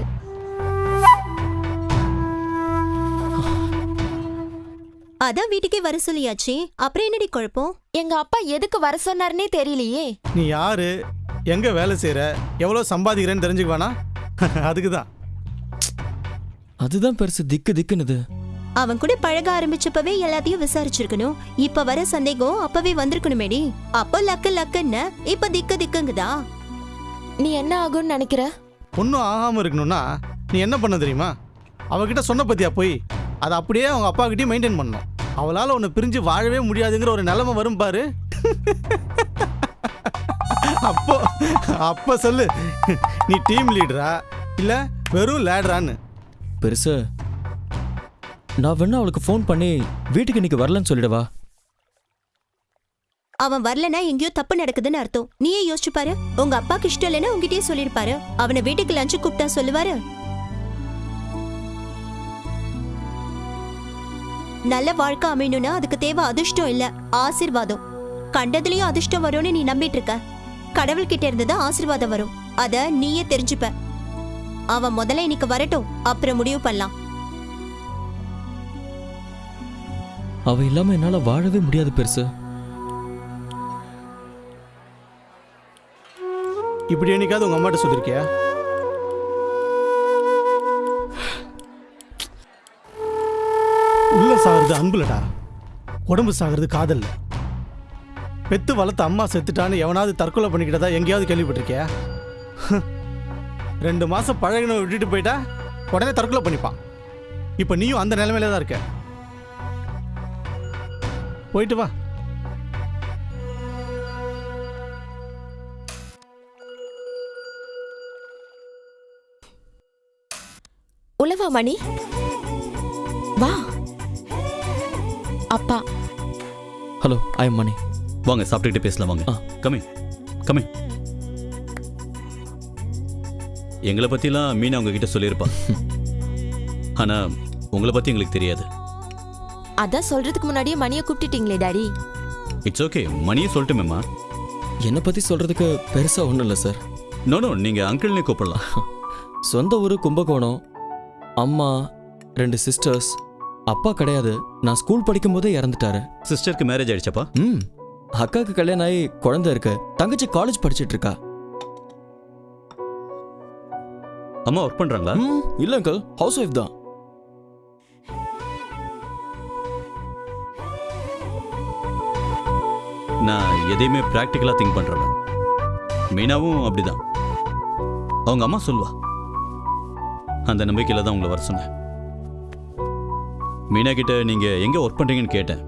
அதான் வீட்டுக்கே வர சொல்லியாச்சு. அப்புறம் என்னடி குழப்பம்? எங்க அப்பா எதுக்கு வர சொன்னாருன்னே தெரியலையே. நீ யாரு? எங்க வேலை செய்யற எவ்வளவு சம்பாதிக்கிறேன்னு தெரிஞ்சுக்க வேணா அதுக்கு தான் அதுதான் பெருசு திக்கு திக்குனுது. அவன் கூட பழக ஆரம்பிச்சப்பவே எல்லாத்தையும் விசாரிச்சிருக்கணும். இப்ப வர சந்தேகம் அப்பவே வந்திருக்கணுமேடி. அப்போ லக்கு லக்குன்னு இப்ப திக்கு திக்குங்குதா? நீ என்ன ஆகும்னு நினைக்கிற? ஒன்றும் ஆகாம இருக்கணும்னா நீ என்ன பண்ண தெரியுமா? அவகிட்ட சொன்ன பத்தியா போய்? அதை அப்படியே அவங்க அப்பா கிட்டயும் மெயின்டைன் பண்ணணும். அவளால உன்னை பிரிஞ்சு வாழவே முடியாதுங்கிற ஒரு நிலைமை வரும் பாரு. அப்போ அப்ப சொல்லு. நீ டீம் லீடரா இல்ல வெறும் லேடரான்னு பெருசு நான் வேணா அவளுக்கு ஃபோன் பண்ணி வீட்டுக்கு இன்னைக்கு வரலன்னு சொல்லிடவா? அவன் வரலனா எங்கேயோ தப்பு நடக்குதுன்னு அர்த்தம். நீயே யோசிச்சு பாரு. உங்க அப்பாக்கு இஷ்டம் இல்லைன்னா உங்ககிட்டயே சொல்லிருப்பாரு அவனை வீட்டுக்கு லஞ்சு கூப்பிட்டா சொல்லுவாரு. நல்ல வாழ்க்கை அமையணும்னா அதுக்கு தேவை அதிர்ஷ்டம் இல்ல ஆசீர்வாதம். கண்டதுலயும் அதிர்ஷ்டம் வரும்னு நீ நம்பிட்டு இருக்க கடவுள்கிட்ட இருந்து தான் ஆசீர்வாதம் வரும். அத நீயே தெரிஞ்சுப்ப. அவன் முதல்ல இன்னைக்கு வரட்டும் அப்புறம் முடிவு பண்ணலாம். அவ இல்லாம என்னால வாழவே முடியாது பெருசு. இப்படி என்னைக்காவது உங்க அம்மாட்ட சொல்லிருக்கியா? உள்ள சாகிறது அன்புலடா. உடம்பு சாகிறது காதல்ல. பெத்து வளர்த்த அம்மா செத்துட்டான்னு எவனாவது தற்கொலை பண்ணிக்கிட்டதா எங்கேயாவது கேள்விப்பட்டிருக்கியா? ரெண்டு மாசம் பழகின விட்டுட்டு போயிட்டா உடனே தற்கொலை பண்ணிப்பான். இப்போ நீயும் அந்த நிலைமையில தான் இருக்க. போயிட்டு வா. உலவா மணி? வா. அப்பா. ஹலோ ஐ எம் மணி வாங்க சாப்பிட்டுக்கிட்டு பேசலாம் வாங்க. கமிங் கமிங் எங்களை பற்றிலாம் மீனா உங்ககிட்ட சொல்லியிருப்பா. ஆனால் உங்களை பற்றி எங்களுக்கு தெரியாது. அதான் சொல்றதுக்கு முன்னாடியே மணியை கூப்பிட்டுட்டீங்களே டாடி. இட்ஸ் ஓகே மணியே சொல்லட்டுமேம்மா. என்னை பத்தி சொல்றதுக்கு பெருசா ஒன்றும் இல்லை சார். நோ நோ நீங்கள் அங்கிள்னே கூப்பிடலாம். சொந்த ஊர் கும்பகோணம் அம்மா ரெண்டு சிஸ்டர்ஸ் அப்பா கிடையாது. நான் ஸ்கூல் படிக்கும் போதே இறந்துட்டாரு. சிஸ்டருக்கு மேரேஜ் ஆயிடுச்சப்பா? ம். அக்காவுக்கு கல்யாணம் ஆகி குழந்தை இருக்கு. தங்கச்சி காலேஜ் படிச்சிட்டு இருக்கா. அம்மா ஒர்க் பண்ணுறாங்களா ம். இல்லை அங்கிள் ஹவுஸ் ஒய்ஃப் தான். நான் எதையுமே ப்ராக்டிக்கலாக திங்க் பண்ணுறவன் மீனாவும் அப்படிதான். அவங்க அம்மா சொல்லுவா. அந்த நம்பிக்கையில் தான் உங்களை வர சொன்னேன். மீனா கிட்ட நீங்கள் எங்கே ஒர்க் பண்ணுறீங்கன்னு கேட்டேன்.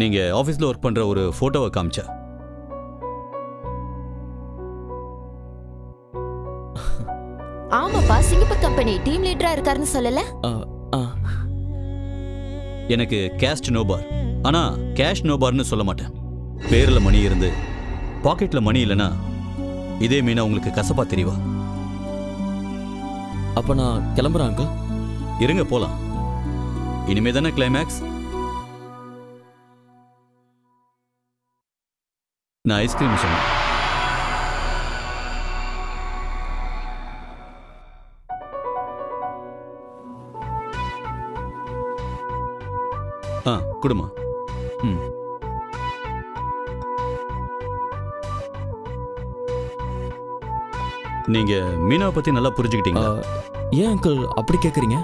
நீங்கள் ஆஃபீஸில் ஒர்க் பண்ணுற ஒரு ஃபோட்டோவை காமிச்சா. ஆமாப்பா சிங்கப்பூர் கம்பெனி டீம் லீடரா இருக்காருன்னு சொல்லல? எனக்கு கேஸ்ட் நோபார் ஆனால் கேஷ் நோபார்னு சொல்ல மாட்டேன். பேரில் மணி இருந்து பாக்கெட்டில் மணி இல்லைன்னா இதே மீனா உங்களுக்கு கசப்பா தெரியவா? அப்போ நான் கிளம்புறேன் அங்கிள் இருங்க போலாம். இனிமே தானே கிளைமேக்ஸ் நான் ஐஸ்கிரீம் சொன்னேன். ஆ குடுமா ம். நீங்க மீனாவை பத்தி நல்லா புரிஞ்சுக்கிட்டீங்க ஏன் அங்கிள் அப்படி கேட்குறீங்க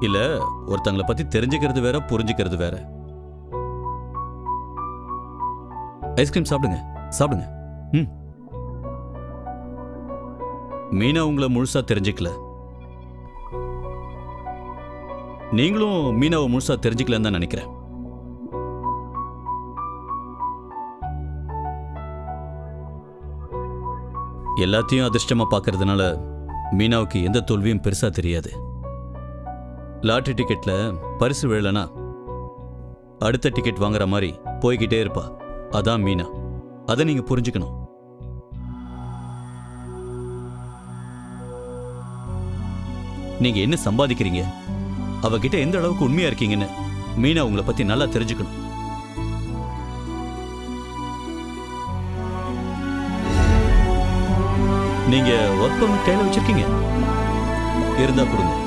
இல்ல ஒருத்தங்களை பத்தி தெரிஞ்சுக்கிறது வேற புரிஞ்சுக்கிறது வேற. ஐஸ்கிரீம் சாப்பிடுங்க சாப்பிடுங்க. ம். மீனா உங்களை முழுசா தெரிஞ்சுக்கல. நீங்களும் மீனாவை முழுசா தெரிஞ்சுக்கலன்னு தான் நினைக்கிறேன். எல்லாத்தையும் அதிர்ஷ்டமா பார்க்கறதுனால மீனாவுக்கு எந்த தோல்வியும் பெருசா தெரியாது. லாட்டரி டிக்கெட்ல பரிசு விழலனா அடுத்த டிக்கெட் வாங்குற மாதிரி போய்கிட்டே இருப்பா. அதான் மீனா. அதை நீங்க புரிஞ்சுக்கணும். நீங்க என்ன சம்பாதிக்கிறீங்க? அவகிட்ட எந்த அளவுக்கு உண்மையா இருக்கீங்கன்னு மீனா உங்களை பத்தி நல்லா தெரிஞ்சுக்கணும். நீங்க ஒர்க் பர்மிட் கையில வச்சிருக்கீங்க. இருந்தா கொடுங்க.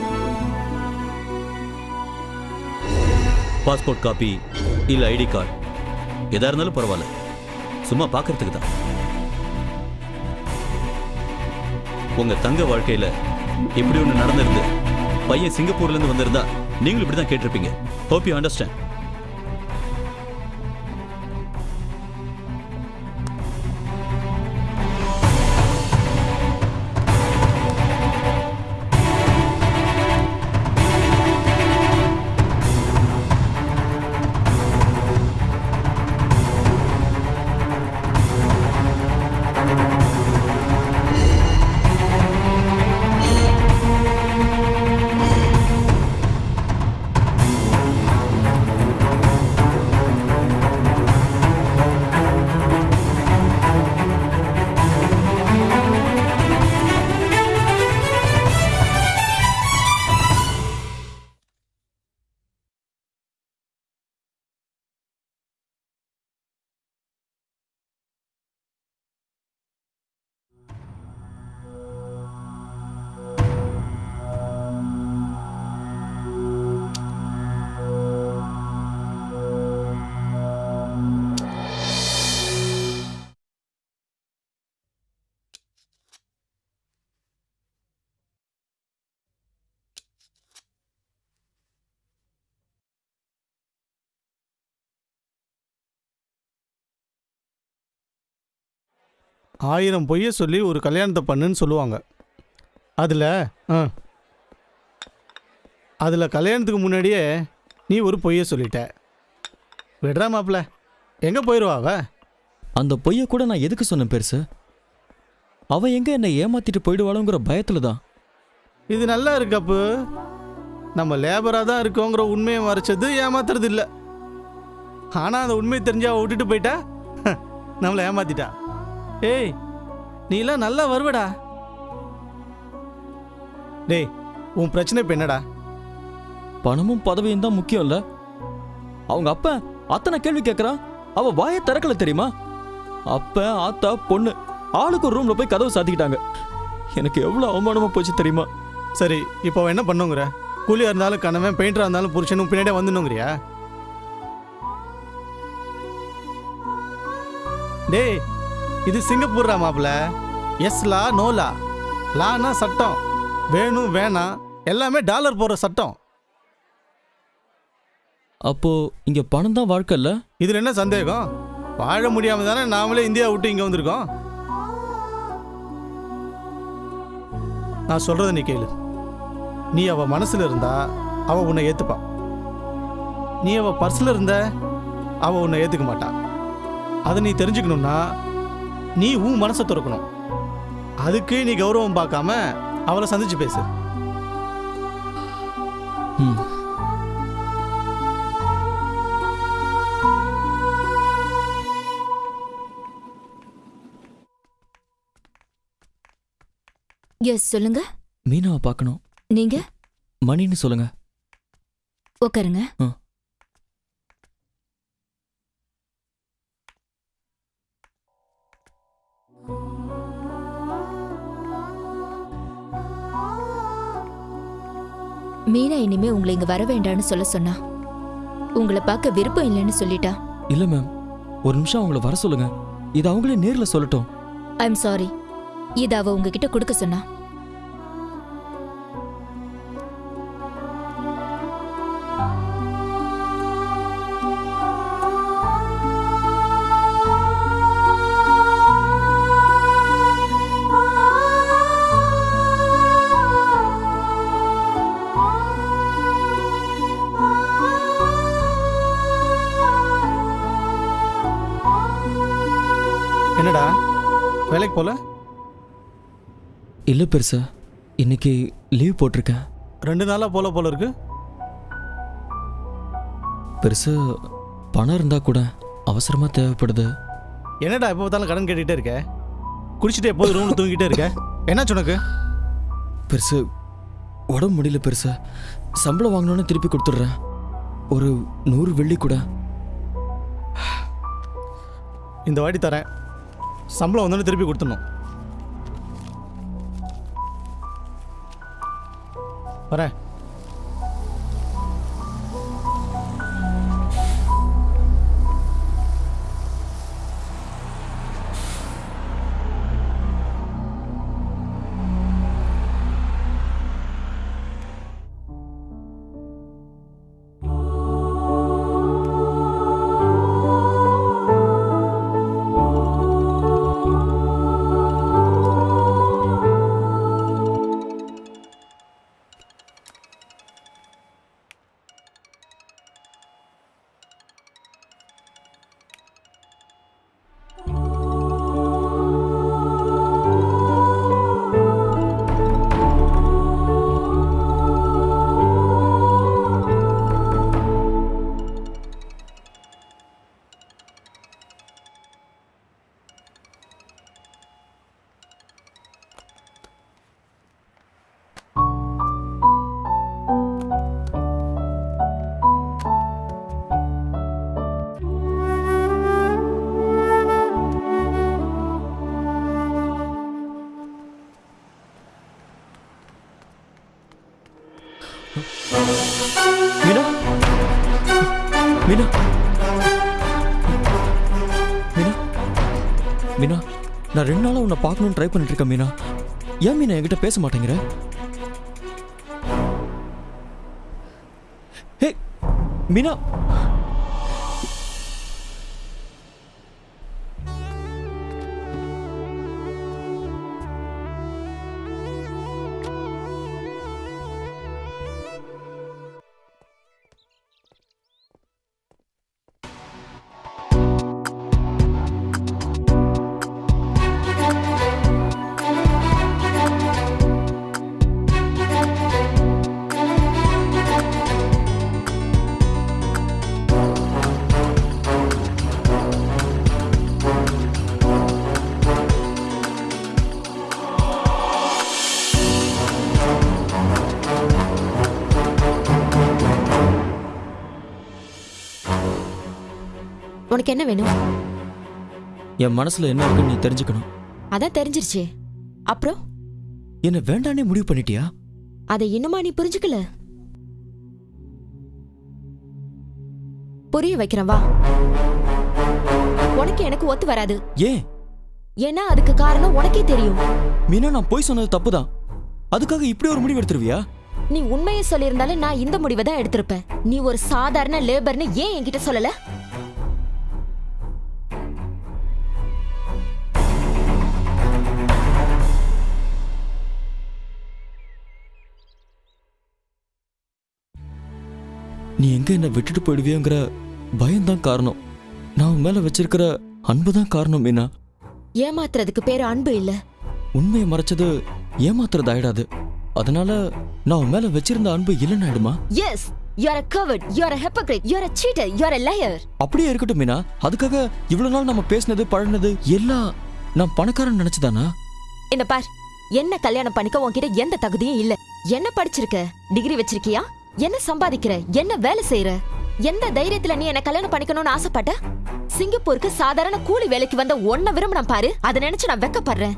பாஸ்போர்ட் காப்பி இல்ல ஐடி கார்டு. எதா இருந்தாலும் பரவாயில்ல. சும்மா பார்க்கறதுக்கு தான். உங்க தங்க வாழ்க்கையில இப்படி ஒண்ணு நடந்திருந்து பையன் சிங்கப்பூர்ல இருந்து வந்திருந்தா நீங்களும் இப்படி தான் கேட்டிருப்பீங்க. ஹோப் யூ அண்டர்ஸ்டாண்ட் ஆயிரம் பொய்ய சொல்லி ஒரு கல்யாணத்தை பண்ணுன்னு சொல்லுவாங்க. அதில் ஆ. அதில் கல்யாணத்துக்கு முன்னாடியே நீ ஒரு பொய்ய சொல்லிட்ட. விடுறா மாப்பிள்ள. எங்கே போயிடுவா அவ? அந்த பொய்ய கூட நான் எதுக்கு சொன்னேன் பெருசு? அவ எங்க என்னை ஏமாத்திட்டு போயிடுவாளுங்கிற பயத்துல தான். இது நல்லா இருக்கு அப்பு. நம்ம லேபராக தான் இருக்கோங்கிற உண்மையை மறைச்சது ஏமாத்துறது இல்லை ஆனால் அந்த உண்மை தெரிஞ்சு அவ விட்டுட்டு போயிட்டா? நம்மளை ஏமாத்திட்டா? ஏய் நீலாம் நல்லா வருவடா. டேய் உன் பிரச்சனை இப்போ என்னடா? பணமும் பதவியும் தான் முக்கியம் இல்ல அவங்க அப்ப அத்தனை கேள்வி கேட்கறான் அவ வாயை திறக்கல தெரியுமா? அப்ப ஆத்தா பொண்ணு ஆளுக்கு ஒரு ரூம்ல போய் கதவு சாத்திக்கிட்டாங்க. எனக்கு எவ்வளவு அவமானமா போச்சு தெரியுமா? சரி இப்போ அவன் என்ன பண்ணுங்கிற? கூலியாக இருந்தாலும் கணவன் பெயிண்டராக இருந்தாலும் புருஷனும் பின்னாடியே வந்துணுங்கிறியா டேய் இது சிங்கப்பூர்ரா மாப்பிள எஸ் லா நோ லா. லானா சட்டம். வேணும் வேணாம் எல்லாமே டாலர் போடுற சட்டம். அப்போ இங்க பணம் தான் வாழ்க்கை இல்ல? இதுல என்ன சந்தேகம்? வாழ முடியாம தானே நாமளே இந்தியா விட்டு இங்க வந்திருக்கோம். நான் சொல்றத நீ கேளு. நீ அவ மனசுல இருந்தா அவ உன்னை ஏத்துப்பா. நீ அவ பர்ஸ்ல இருந்த அவ உன்னை ஏத்துக்க மாட்டா. அதை நீ தெரிஞ்சுக்கணும்னா நீ உன் மனசை திறக்கணும். அதுக்கு நீ கௌரவம் பார்க்காம அவளை சந்திச்சு பேசு. ம். எஸ் சொல்லுங்க. மீனாவை பார்க்கணும். நீங்க? மணின்னு சொல்லுங்க. உட்காருங்க. மீனா இனிமே உங்களை இங்க வர வேண்டாம்னு சொல்ல சொன்னா. உங்களை பார்க்க விருப்பம் இல்லைன்னு சொல்லிட்டா. இல்ல மேம் ஒரு நிமிஷம் அவங்கள வர சொல்லுங்க. இது அவங்களே நேர்ல சொல்லட்டும். ஐ எம் சாரி இத அவ உங்ககிட்ட கொடுக்க சொன்னா. போல? இல்ல பெருசா. இன்னைக்கு லீவ் போட்டிருக்கேன். ரெண்டு நாளா போல போல இருக்கு. பெருசா பணம் இருந்தா கூட அவசரமா தேவைப்படுது. என்னடா எப்போ பார்த்தாலும் கடன் கேட்டுக்கிட்டே இருக்க? குடிச்சிட்டு எப்போது ரூம்ல தூங்கிட்டே இருக்க? என்னாச்சு உனக்கு? பெருசு உடம்பு முடியல பெருசா. சம்பளம் வாங்கணும்னு திருப்பி கொடுத்துட்றேன். ஒரு நூறு வெள்ளி கூட. இந்த வாட்டி தரேன். சம்பளம் வந்தோடனே திருப்பி கொடுத்துடணும். வரேன். இருக்க மீனா. ஏன் மீனா என்கிட்ட பேச மாட்டேங்கிற? உனக்கு என்ன வேணும்? என் மனசுல என்ன இருக்குன்னு நீ தெரிஞ்சுக்கணும். அதான் தெரிஞ்சிருச்சே. அப்புறம்? என்ன வேண்டானே முடிவு பண்ணிட்டியா? அதை இன்னுமா நீ புரிஞ்சுக்கல? புரிய வைக்கிறேன் வா. உனக்கு எனக்கு ஒத்து வராது. ஏன்? ஏன்னா அதுக்கு காரணம் உனக்கே தெரியும். மீனா நான் போய் சொன்னது தப்புதான். அதுக்காக இப்படி ஒரு முடிவு எடுத்துருவியா? நீ உண்மையை சொல்லியிருந்தாலும் நான் இந்த முடிவை தான் எடுத்திருப்பேன். நீ ஒரு சாதாரண லேபர்னு ஏன் என்கிட்ட சொல்லல? நீ எங்க என்ன விட்டுட்டு போயிடுவியோங்கிற பயம்தான் காரணம். நான் உன் மேல வச்சிருக்கிற அன்பு தான் காரணம் மீனா. ஏமாத்துறதுக்கு பேரு அன்பு இல்ல. உண்மையை மறைச்சது ஏமாத்துறது ஆயிடாது அதனால நான் உன் மேல வச்சிருந்த அன்பு இல்லைன்னு ஆயிடுமா yes you are a coward you are a hypocrite you are a cheater you are a liar. அப்படியே இருக்கட்டும் மீனா. அதுக்காக இவ்வளவு நாள் நம்ம பேசினது பழகினது எல்லாம் நான் பணக்காரன் நினைச்சுதானா? இந்த பார் என்ன கல்யாணம் பண்ணிக்க உன்கிட்ட எந்த தகுதியும் இல்ல. என்ன படிச்சிருக்க? டிகிரி வச்சிருக்கியா? என்ன சம்பாதிக்கிற? என்ன வேலை செய்யற எந்த தைரியத்துல நீ என்ன கல்யாணம் பண்ணிக்கணும்னு ஆசைப்பட்ட? சிங்கப்பூருக்கு சாதாரண கூலி வேலைக்கு வந்த ஒன்ன விரும்பின பாரு. அதை நினைச்சு நான் வெக்கப்படுறேன்.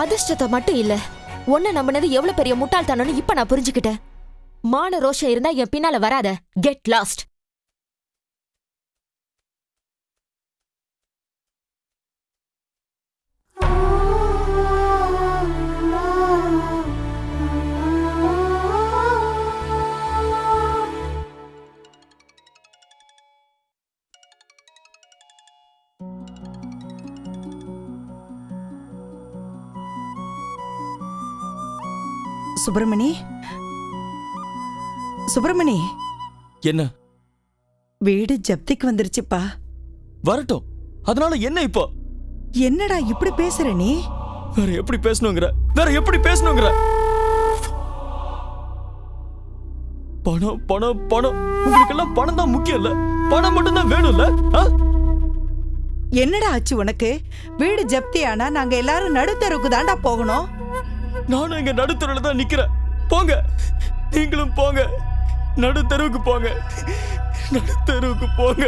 அதிர்ஷ்டத்தை மட்டும் இல்ல. உன்ன நம்பினது எவ்வளவு பெரிய முட்டாள்தானு இப்ப நான் புரிஞ்சுக்கிட்டேன். மான ரோஷம் இருந்தா என் பின்னால வராத. Get lost Subramani? சுப்பிரமணி? என்ன? வீடு ஜப்திக்கு வந்துருச்சுப்பா. வரட்டும். அதனால என்ன இப்போ? என்னடா இப்படி பேசுற நீ? வேற எப்படி பேசணுங்கிற? வேற எப்படி பேசணுங்கிற? பணம் பணம் பணம். உங்களுக்கெல்லாம் பணம் தான் முக்கியம் இல்ல? பணம் மட்டும் தான் வேணும்ல? என்னடா ஆச்சு உனக்கு? வீடு ஜப்தி ஆனா நாங்க எல்லாரும் நடுத்தருக்கு தாண்டா போகணும். நானும் எங்க நடுத்தருல தான் நிக்கிறேன். போங்க. நீங்களும் போங்க. நடுத்தருவுக்கு போங்க. நடுத்தருவுக்கு போங்க.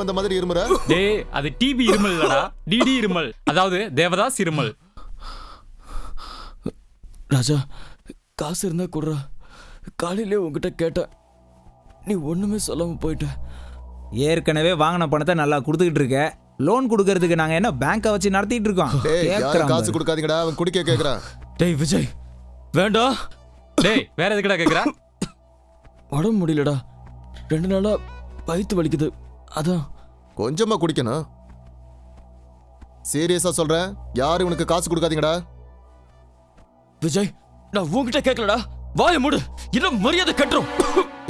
வந்த மாதிரி இருமுற? டேய் அது டிபி இருமல் இல்லடா. டிடி இருமல். அதாவது தேவதாஸ் இருமல். ராஜா காசு இருந்தா கொடுறா. காலையிலே உங்ககிட்ட கேட்டேன். நீ ஒண்ணுமே சொல்லாம போயிட்ட. ஏற்கனவே வாங்கின பணத்தை நல்லா கொடுத்துக்கிட்டு இருக்க. லோன் கொடுக்கறதுக்கு நாங்க என்ன பேங்கை வச்சு நடத்திட்டு இருக்கோம்? கேக்குறான் காசு. கொடுக்காதீங்கடா. அவன் குடிக்க கேக்குறான் டேய் விஜய் வேண்டாம் டேய் வேற எதுக்குடா கேக்குற? உடம்பு முடியலடா. ரெண்டு நாளா வயித்து வலிக்குது. அதான் கொஞ்சமா குடிக்கணும். சீரியஸா சொல்றேன் யாரும் இவனுக்கு காசு கொடுக்காதீங்கடா. விஜய் நான் உன்கிட்ட கேட்கலடா வாய மூடு இல்ல மரியாதை கட்டுறோம்.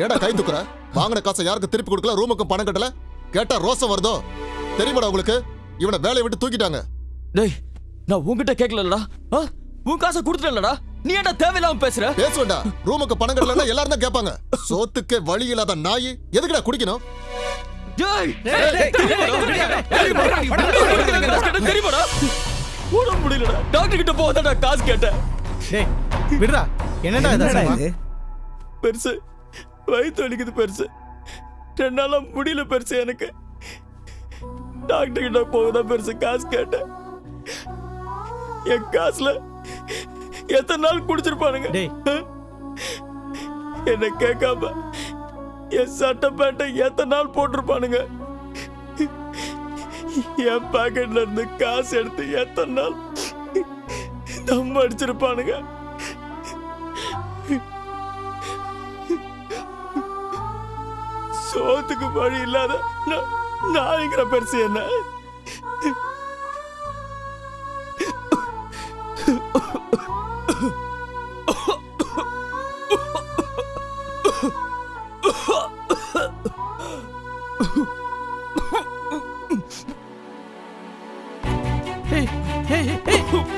ஏடா கை தூக்குற? வாங்கின காசை யாருக்கு திருப்பி கொடுக்கல? ரூமுக்கு பணம் கட்டல? கேட்டா ரோசம் வருதோ? தெரியுமாடா உங்களுக்கு? இவனை வேலையை விட்டு தூக்கிட்டாங்க. டேய் நான் உன்கிட்ட கேட்கலடா உன் காசை கொடுத்துட்டேன்லடா. நீ ஏன்டா தேவையில்லாம பேசுற? பேசுவேண்டா. ரூமுக்கு பணம் கட்டலன்னா எல்லாரும் தான் கேட்பாங்க. சோத்துக்கு வழி இல்லாத நாய். எதுக்குடா குடிக்கணும்? டேய் தெரியுமாடா உடம்பு முடியலடா டாக்டர் கிட்ட போகாதடா காசு கேட்டேன் டேய் விடுடா என்னடா? இது? பெருசு வயிற்று வலிக்குது பெருசு ரெண்டு நாளா முடியல பெருசு எனக்கு டாக்டர் கிட்ட போகதான் பெருசு காசு கேட்டேன் என் காசுல எத்தனை நாள் குடிச்சிருப்பானுங்க என்ன கேட்காம என் சட்டை பேட்டை எத்தனை நாள் போட்டிருப்பானுங்க? என் பாக்கெட்ல இருந்து காசு எடுத்து எத்தனை நாள் தம் அடிச்சிருப்பானுங்க? சோத்துக்கு வழி இல்லாத நான் பெருசு என்ன?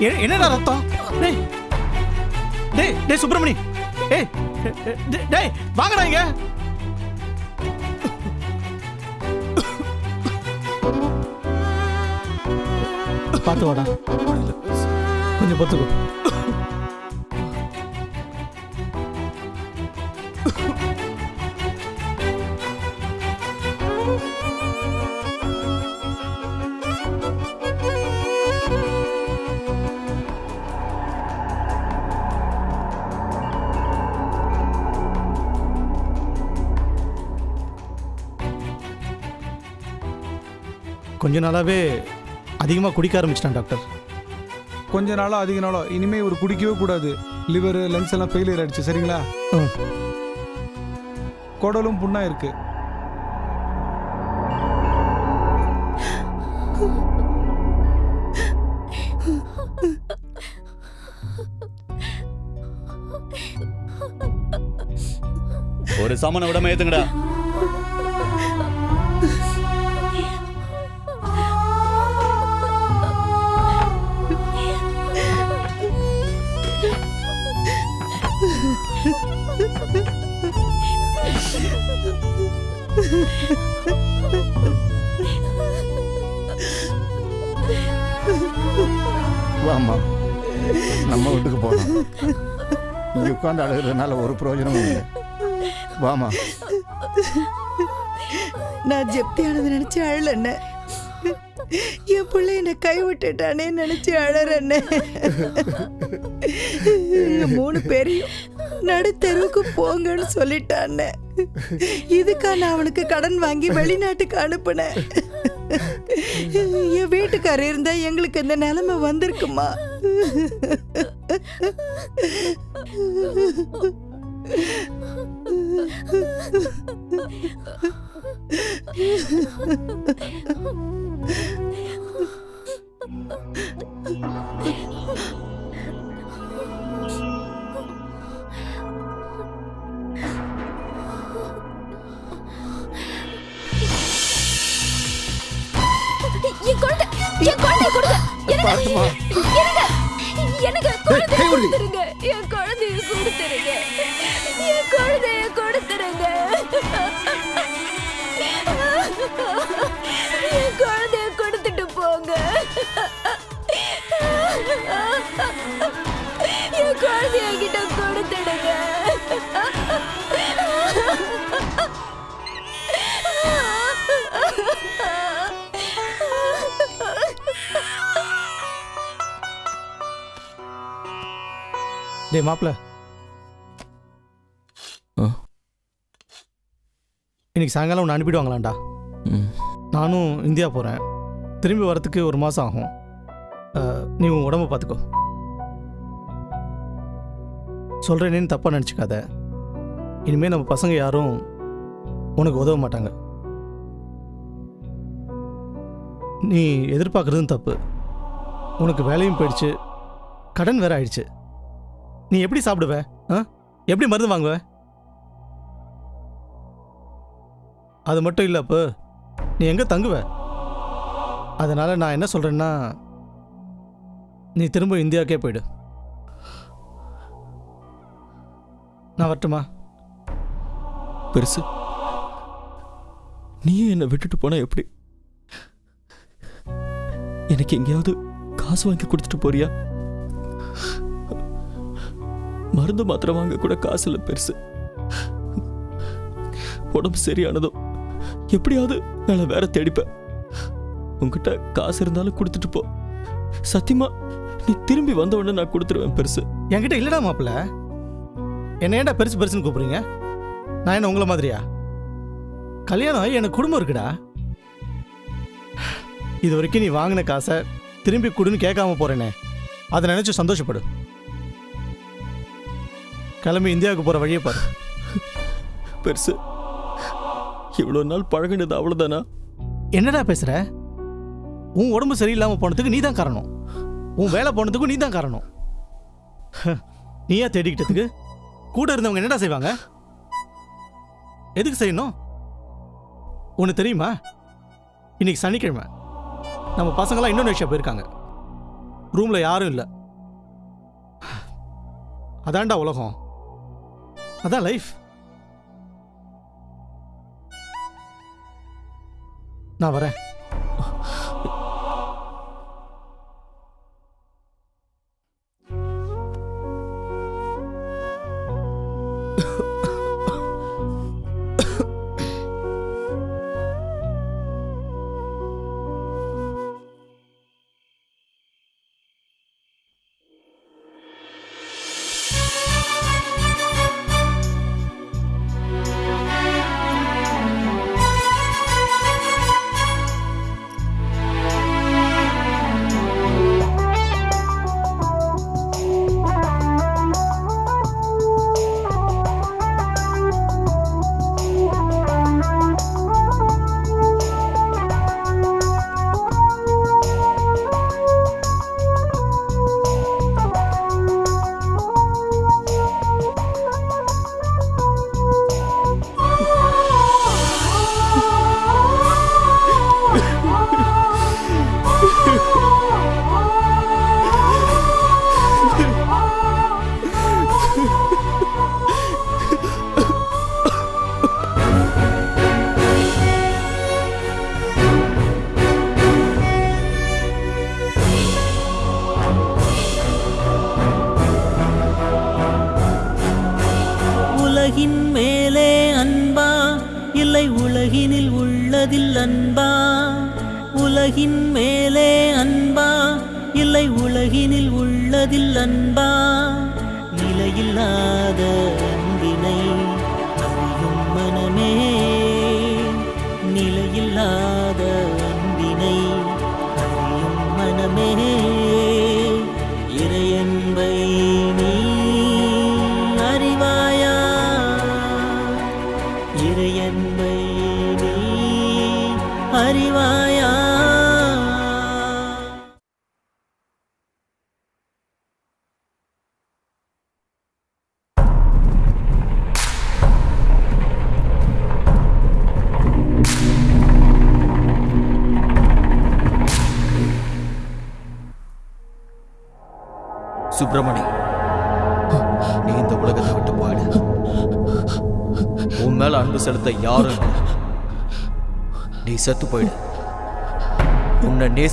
என்னடா ரத்தம்? டேய் டேய் டேய் சுப்பிரமணி. ஏய் டேய், வாங்கடா இங்க. பார்த்து வாடா. கொஞ்சம் பார்த்துக்கோ கொஞ்ச நாளாவே அதிகமாக குடிக்க ஆரம்பிச்சிட்டான் டாக்டர். கொஞ்ச நாளோ அதிக நாளோ? இனிமே இவர் குடிக்கவே கூடாது. லிவர் லங்ஸ் எல்லாம் ஃபெயிலியர் ஆயிடுச்சு சரிங்களா? குடலும் புண்ணா இருக்கு. ஒரு சாமான விடாம ஏத்துங்கடா. வாமா நம்ம வீட்டுக்கு போகலாம் இங்கே உட்காந்து அழுகிறதுனால ஒரு பிரயோஜனமும் இல்லை. வாமா. நான் ஜப்தியானது நினச்சி அழலண்ணே என் பிள்ளை என்னை கை விட்டுட்டானே நினைச்சு அழறண்ணே மூணு பேரையும் நடுத்தருவுக்கு போங்கன்னு சொல்லிட்டானே. இதுக்கா நான் அவனுக்கு கடன் வாங்கி வெளிநாட்டுக்கு அனுப்புனேன். என் வீட்டுக்காரர் இருந்தா எங்களுக்கு இந்த நிலைமை வந்திருக்குமா? என் என் குழந்தைய கொடுங்க. எனக்கு பாத்துமா. எனக்கு எனக்கு குழந்தைய. கொடுத்துருங்க. என் குழந்தைய கொடுத்துருங்க. என் குழந்தைய கொடுத்துருங்க. என் குழந்தைய கொடுத்துட்டு போங்க. என் குழந்தைய கிட்ட கொடுத்துடுங்க. டேய் மாப்பிள இன்னைக்கு சாயங்காலம் உன்னை அனுப்பிடுவாங்களாண்டா. நானும் இந்தியா போகிறேன் திரும்பி வரத்துக்கு ஒரு மாதம் ஆகும். நீ உன் உடம்ப பார்த்துக்கோ சொல்கிறேனேன்னு தப்பாக நினச்சிக்காத. இனிமேல் நம்ம பசங்க யாரும் உனக்கு உதவ மாட்டாங்க. நீ எதிர்பார்க்குறதும் தப்பு. உனக்கு வேலையும் போயிடுச்சு. கடன் வேற ஆயிடுச்சு. நீ எப்படி சாப்பிடுவ? ஆ? எப்படி மருந்து வாங்குவ? அது மட்டும் இல்லை அப்போ நீ எங்கே தங்குவ? அதனால் நான் என்ன சொல்கிறேன்னா நீ திரும்ப இந்தியாவுக்கே போயிடு. நான் வரட்டுமா? பெருசு நீயும் என்னை விட்டுட்டு போனால் எப்படி? எனக்கு எங்கேயாவது காசு வாங்கி கொடுத்துட்டு போறியா? மருந்து மாத்திரை வாங்க கூட காசு இல்லை பெருசு. உடம்பு சரியானதும் எப்படியாவது வேலை வேற தேடிப்பேன் உன்கிட்ட காசு இருந்தாலும் கொடுத்துட்டு போ. சத்தியமா நீ திரும்பி வந்த உடனே நான் கொடுத்துருவேன் பெருசு. என்கிட்ட இல்லடா மாப்பிள்ள. என்ன ஏன்டா பெருசு பெருசுன்னு கூப்பிடுறீங்க? நான் என்ன உங்களை மாதிரியா? கல்யாணம் ஆகி எனக்கு குடும்பம் இருக்குடா. இது வரைக்கும் நீ வாங்கின காசை திரும்பி கொடுன்னு கேட்காம போறேனே. அதை நினைச்சு சந்தோஷப்படு. கிளம்பி இந்தியாவுக்கு போற வழியை பாரு. பெருசு இவ்வளோ நாள் பழகினது அவ்வளோதானா என்னடா பேசுற? உன் உடம்பு சரியில்லாம போனதுக்கு நீ தான் காரணம். உன் வேலை போனதுக்கும் நீ தான் காரணம் நீயா தேடிக்கிட்டதுக்கு? கூட இருந்தவங்க என்னடா செய்வாங்க? எதுக்கு செய்யணும்? ஒன்று தெரியுமா? இன்னைக்கு சனிக்கிழமை. நம்ம பசங்களாம் இந்தோனேஷியா போயிருக்காங்க. ரூம்ல யாரும் இல்லை. அதான்டா உலகம். அதான் லைஃப். நான் வரேன்.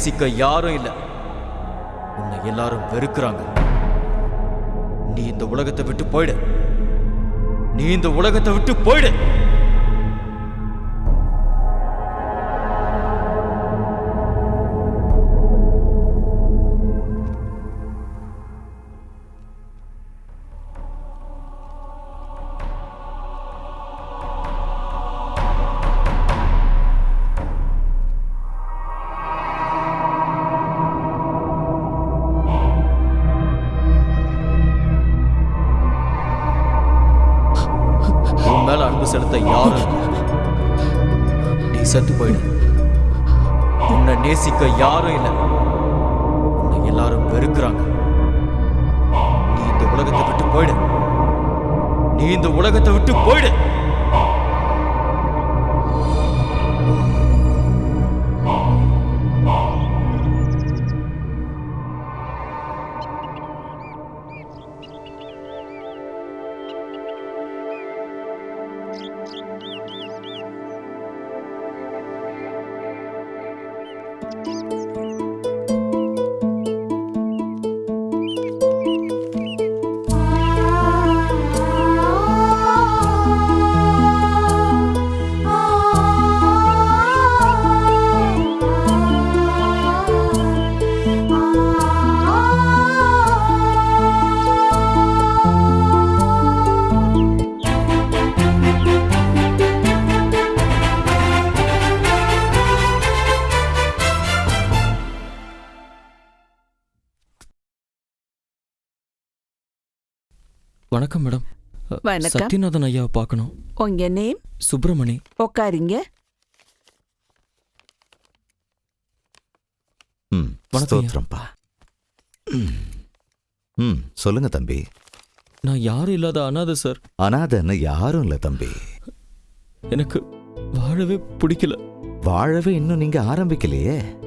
நேசிக்க யாரும் இல்லை. உன்னை எல்லாரும் வெறுக்கிறாங்க. நீ இந்த உலகத்தை விட்டு போயிடு. நீ இந்த உலகத்தை விட்டு போயிடு. ஆ வணக்கம். சத்யநாதன் ஐயாவை பார்க்கணும். உங்க நேம்? சுப்பிரமணி. உட்காருங்க. ம் வணக்கம் ஐயா. ஸ்தோத்திரம்ப்பா ம். ம் சொல்லுங்க தம்பி. நான் யாரும் இல்லாத அனாதை சார். அனாதைன்னு யாரும் இல்லை தம்பி. எனக்கு வாழவே பிடிக்கல. வாழவே இன்னும் நீங்க ஆரம்பிக்கலையே.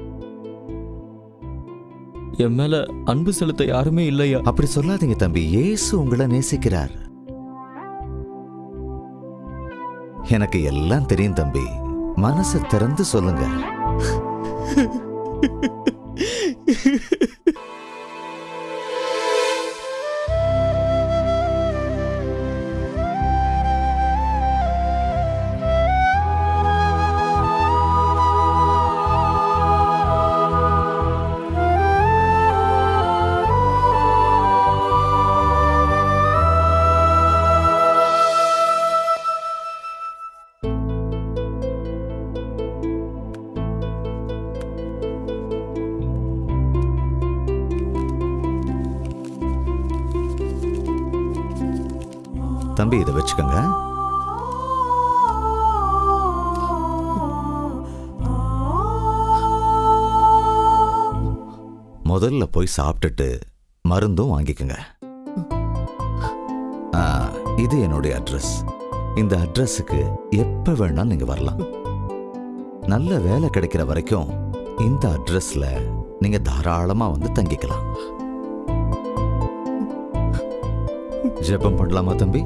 என் மேல அன்பு செலுத்த யாருமே இல்லையா? அப்படி சொல்லாதீங்க தம்பி. இயேசு உங்களை நேசிக்கிறார். எனக்கு எல்லாம் தெரியும் தம்பி. மனசை திறந்து சொல்லுங்க. தம்பி இதை வச்சுக்கோங்க. முதல்ல போய் சாப்பிட்டுட்டு மருந்தும் வாங்கிக்கோங்க. இது என்னுடைய அட்ரஸ். இந்த அட்ரஸுக்கு எப்ப வேணாலும் நீங்க வரலாம். நல்ல வேலை கிடைக்கிற வரைக்கும் இந்த அட்ரஸ்ல நீங்க தாராளமா வந்து தங்கிக்கலாம். ஜெபம் பண்ணலாமா தம்பி?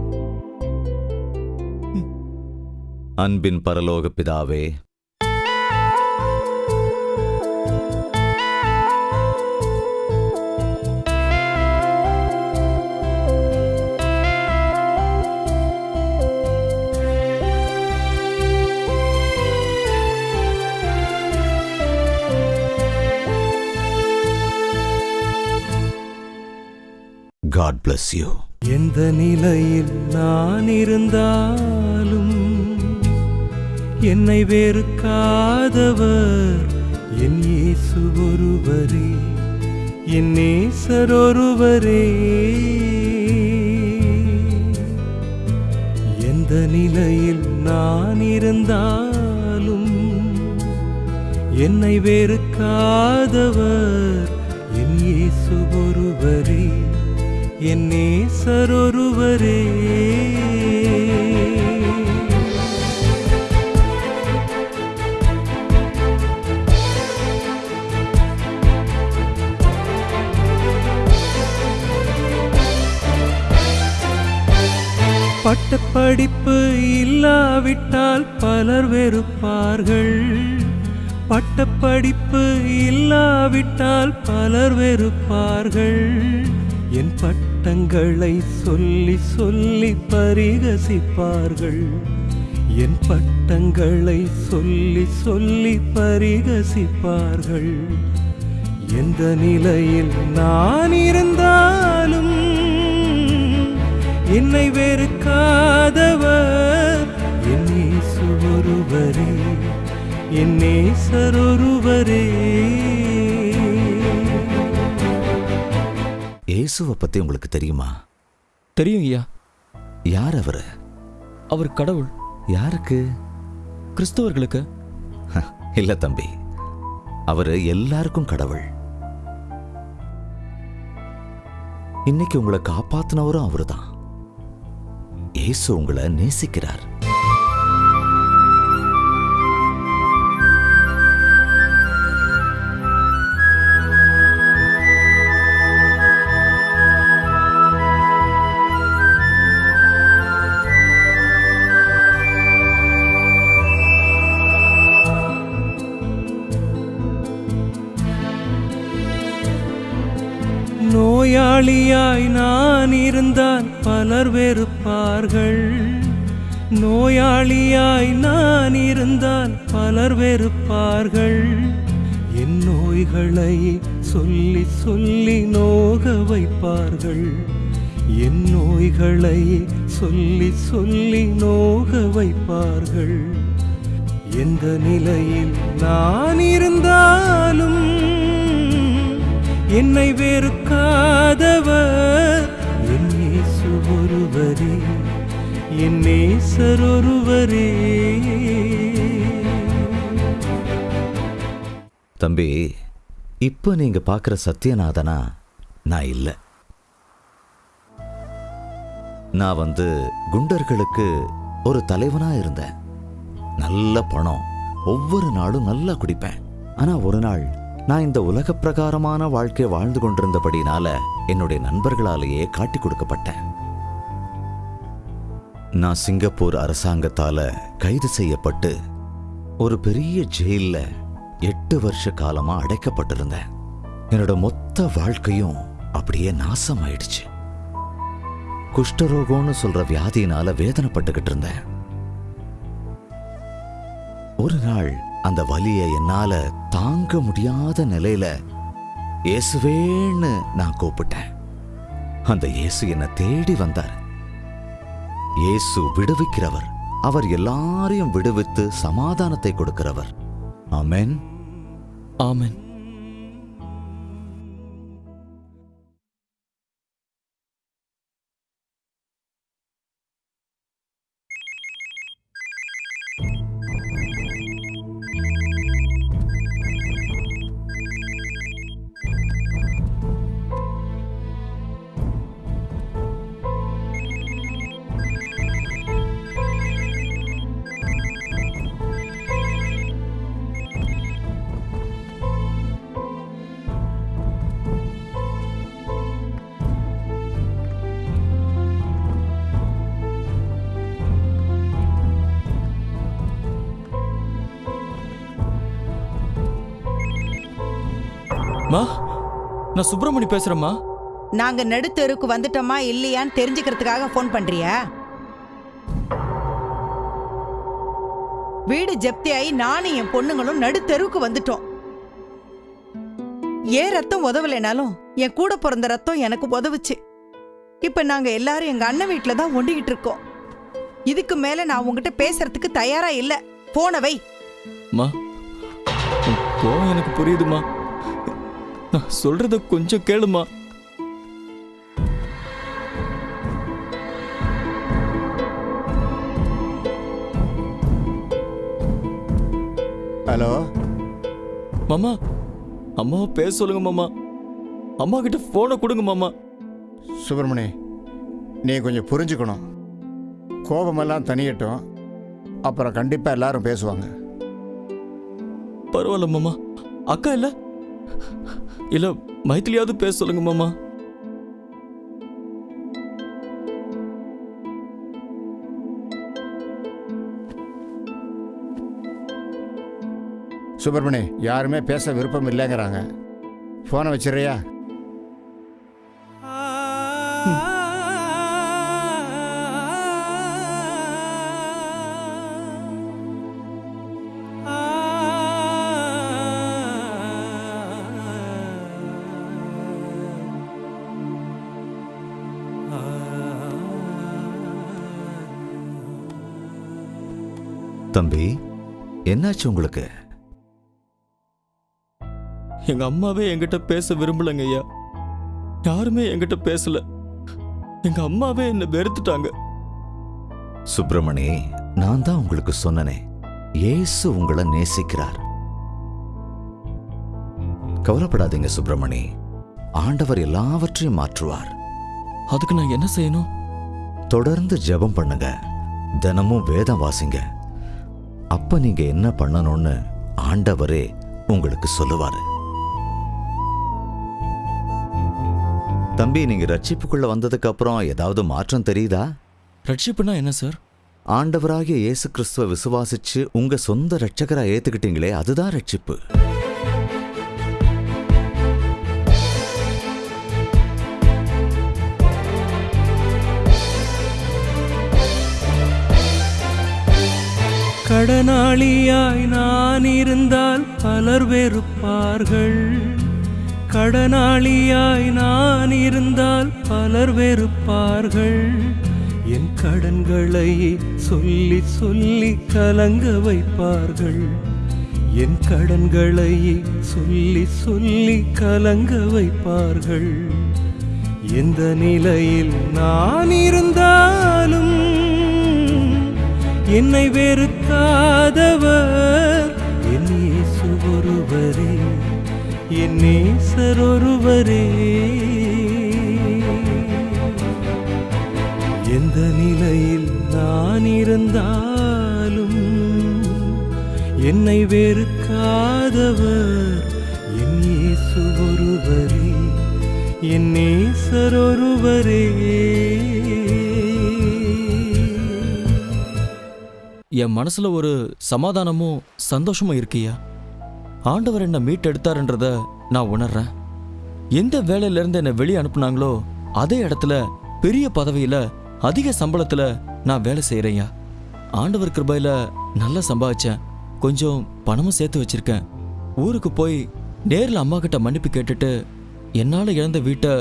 அன்பின் பரலோக பிதாவே. காட் பிளஸ் யூ எந்த நிலையில் நான் இருந்தாலும் என்னை வெறுக்காதவர். என் இயேசு ஒருவரே என் நேசர் ஒருவரே. எந்த நிலையில் நான் இருந்தாலும் என்னை வெறுக்காதவர். என் இயேசு ஒருவரே என் நேசர் ஒருவரே. படிப்பு இல்லாவிட்டால் பலர் வெறுப்பார்கள். பட்டப்படிப்பு இல்லாவிட்டால் பலர் வெறுப்பார்கள். என் பட்டங்களை சொல்லி சொல்லி பரிகசிப்பார்கள். என் பட்டங்களை சொல்லி சொல்லி பரிகசிப்பார்கள். எந்த நிலையில் நான் இருந்தால் என்னை வெறுக்காதவர். என் இயேசு ஒருவரே என் நேசர் ஒருவரே. இயேசுவை பத்தி உங்களுக்கு தெரியுமா? தெரியும் ஐயா. யார் அவரு? அவர் கடவுள். யாருக்கு? கிறிஸ்தவர்களுக்கு. இல்ல தம்பி அவரு எல்லாருக்கும் கடவுள். இன்னைக்கு உங்களை காப்பாத்தினவரும் அவருதான். இயேசு உங்களை நேசிக்கிறார். வெறுப்பார்கள். நோயாளியாய் நான் இருந்தால் பலர் வெறுப்பார்கள். என் நோய்களை சொல்லி சொல்லி நோக வைப்பார்கள். என் நோய்களை சொல்லி சொல்லி நோக வைப்பார்கள். எந்த நிலையில் நான் இருந்தாலும் என்னை வெறுக்காதவர். ஒருவரே என் நேசர் ஒருவரே. தம்பி இப்போ நீங்க பார்க்குற சத்யநாதனா? நான் இல்லை. நான் வந்து குண்டர்களுக்கு ஒரு தலைவனா இருந்தேன். நல்ல பணம் ஒவ்வொரு நாளும் நல்லா குடிப்பேன். ஆனா ஒரு நாள் நான் இந்த உலக பிரகாரமான வாழ்க்கை வாழ்ந்து கொண்டிருந்தபடினால என்னுடைய நண்பர்களாலேயே காட்டி கொடுக்கப்பட்டேன். நான் சிங்கப்பூர் அரசாங்கத்தால கைது செய்யப்பட்டு ஒரு பெரிய ஜெயில்ல எட்டு வருஷ காலமா அடைக்கப்பட்டிருந்தேன். என்னோட மொத்த வாழ்க்கையும் அப்படியே நாசமாயிடுச்சு. குஷ்டரோகம்னு சொல்ற வியாதியினால வேதனைப்பட்டுக்கிட்டு இருந்தேன். ஒரு நாள் அந்த வலியை என்னால தாங்க முடியாத நிலையில இயேசுவேன்னு நான் கூப்பிட்டேன். அந்த இயேசு என்னை தேடி வந்தார். இயேசு விடுவிக்கிறவர். அவர் எல்லாரையும் விடுவித்து சமாதானத்தை கொடுக்கிறவர். ஆமென். ஆமென். மா நான் சுப்பிரமணி பேசுறேம்மா. நாங்க நடுத்தெருக்கு வந்துட்டோமா இல்லையான்னு தெரிஞ்சுக்கிறதுக்காக ஃபோன் பண்றியா? வீடு ஜப்தியாகி நானும் என் பொண்ணுங்களும் நடுத்தெருவுக்கு வந்துட்டோம். ஏன் ரத்தம் உதவலைனாலும் என் கூட பிறந்த ரத்தம் எனக்கு உதவுச்சு. இப்ப நாங்க எல்லாரும் எங்க அண்ணன் வீட்டில் தான் ஒண்டிக்கிட்டு இருக்கோம். இதுக்கு மேல நான் உங்ககிட்ட பேசுறதுக்கு தயாரா இல்ல. போன வை. மா உன் கோவம் எனக்கு புரியுதுமா நான் சொல்றத கொஞ்சம் கேளுமா? ஹலோ? மாமா அம்மாவை பேச சொல்லுங்க மாமா. அம்மா கிட்ட போனை கொடுங்க மாமா. சுப்பிரமணி நீ கொஞ்சம் புரிஞ்சுக்கணும். கோபமெல்லாம் தனியட்டும் அப்புறம் கண்டிப்பாக எல்லாரும் பேசுவாங்க. பரவாயில்ல மாமா. அக்கா இல்ல? இல்ல மைத்திலியாவது பேச சொல்லுங்க மாமா. சுப்பிரமணி யாருமே பேச விருப்பம் இல்லைங்கிறாங்க. ஃபோனை வச்சிடுறியா? தம்பி என்னாச்சு உங்களுக்கு? எங்க அம்மாவே என்கிட்ட பேச விரும்பலங்க ஐயா. யாருமே என்கிட்ட பேசல. எங்க அம்மாவே என்ன வெறுத்துட்டாங்க. சுப்பிரமணி நான் தான் உங்களுக்கு சொன்னனே இயேசு உங்களை நேசிக்கிறார். கவலைப்படாதீங்க சுப்பிரமணி ஆண்டவர் எல்லாவற்றையும் மாற்றுவார். அதுக்கு நான் என்ன செய்யணும்? தொடர்ந்து ஜெபம் பண்ணுங்க தினமும் வேதம் வாசிங்க. அப்ப நீங்க என்ன பண்ணணும்னு ஆண்டவரே உங்களுக்கு சொல்லுவாரு. தம்பி நீங்க ரட்சிப்புக்குள்ள வந்ததுக்கு அப்புறம் ஏதாவது மாற்றம் தெரியுதா? ரட்சிப்புனா என்ன சார்? ஆண்டவராகிய இயேசு கிறிஸ்துவ விசுவாசிச்சு உங்க சொந்த ரட்சகரா ஏத்துக்கிட்டீங்களே அதுதான் ரட்சிப்பு. கடனாளியாய் நான் இருந்தால் பலர் வெறுப்பார்கள். கடனாளியாய் நான் இருந்தால் பலர் வெறுப்பார்கள். என் கடன்களை சொல்லி சொல்லி கலங்க வைப்பார்கள். என் கடன்களை சொல்லி சொல்லி கலங்க வைப்பார்கள். எந்த நிலையில் நான் இருந்தாலும் என்னை வெறுக்காதவர். என் இயேசு ஒருவரே என் நேசர் ஒருவரே. எந்த நிலையில் நான் இருந்தாலும் என்னை வெறுக்காதவர். என் இயேசு ஒருவரே என் நேசர் ஒருவரே. என் மனசுல ஒரு சமாதானமும் சந்தோஷமும் இருக்கியா? ஆண்டவர் என்னை மீட்டெடுத்தாருன்றத நான் உணர்றேன். எந்த வேலையிலேருந்து என்னை வெளியே அனுப்புனாங்களோ அதே இடத்துல பெரிய பதவியில அதிக சம்பளத்தில் நான் வேலை செய்கிறேயா ஆண்டவர் கிருபையில் நல்லா சம்பாதிச்சேன். கொஞ்சம் பணமும் சேர்த்து வச்சிருக்கேன். ஊருக்கு போய் நேரில் அம்மா கிட்ட மன்னிப்பு கேட்டுட்டு என்னால் இழந்த வீட்டை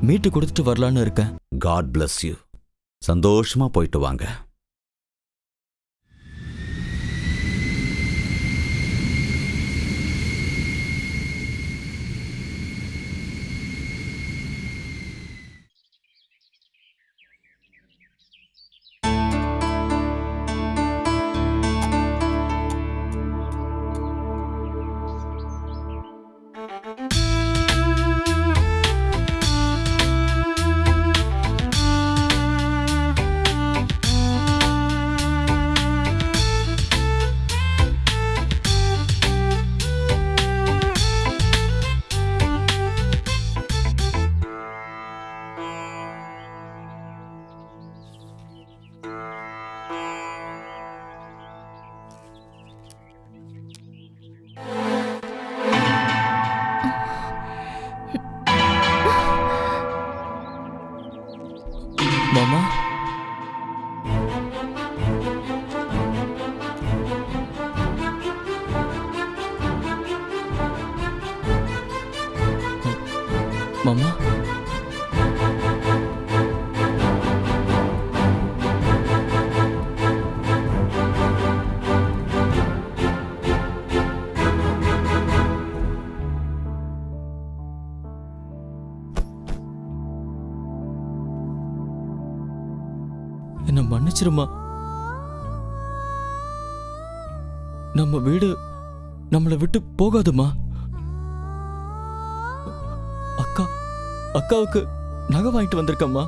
மீட்டு கொடுத்துட்டு வரலான்னு இருக்கேன். காட் பிளஸ் யூ சந்தோஷமாக போயிட்டு வாங்க. என்ன நம்ம வீடு நம்மளை விட்டு போகாதுமா? அக்கா அக்காவுக்கு நகை வாங்கிட்டு வந்திருக்கம்மா.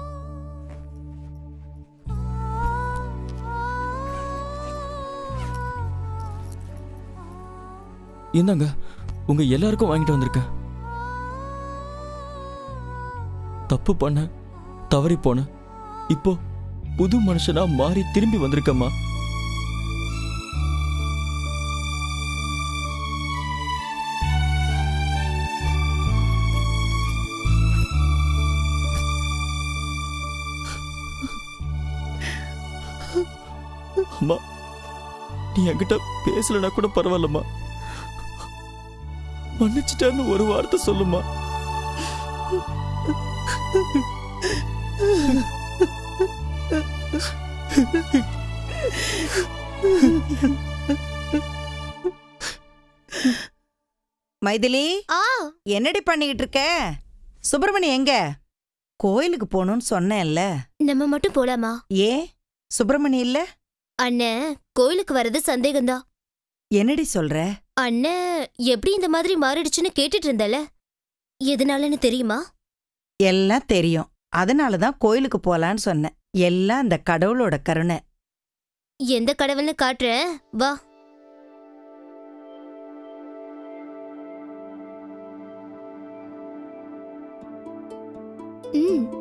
என்னங்க உங்க எல்லாருக்கும் வாங்கிட்டு வந்திருக்கேன். தப்பு பண்ண தவறி போன இப்போ புது மனுஷனா மாறி திரும்பி வந்திருக்கம்மா. அம்மா நீ என்கிட்ட பேசலனா கூட பரவாயில்லம்மா. மன்னிச்சிட்டேன்னு ஒரு வார்த்தை சொல்லுமா மைதிலி என்னடி பண்ணிக்கிட்டு இருக்க? சுப்பிரமணி எங்க? கோயிலுக்கு போகணும்னு சொன்னேன்ல. நம்ம மட்டும் போலாமா? ஏன் சுப்பிரமணி இல்ல? அண்ணன் கோயிலுக்கு வர்றது சந்தேகம்தான் என்னடி சொல்ற? அண்ணன் எப்படி இந்த மாதிரி மாறிடுச்சுன்னு கேட்டுட்டு இருந்தல எதனாலன்னு தெரியுமா? எல்லாம் தெரியும். அதனால தான் கோயிலுக்கு போலான்னு சொன்னேன். எல்லாம் அந்த கடவுளோட கருணை. எந்த கடவுள்னு காட்டுறேன் வா. ம்.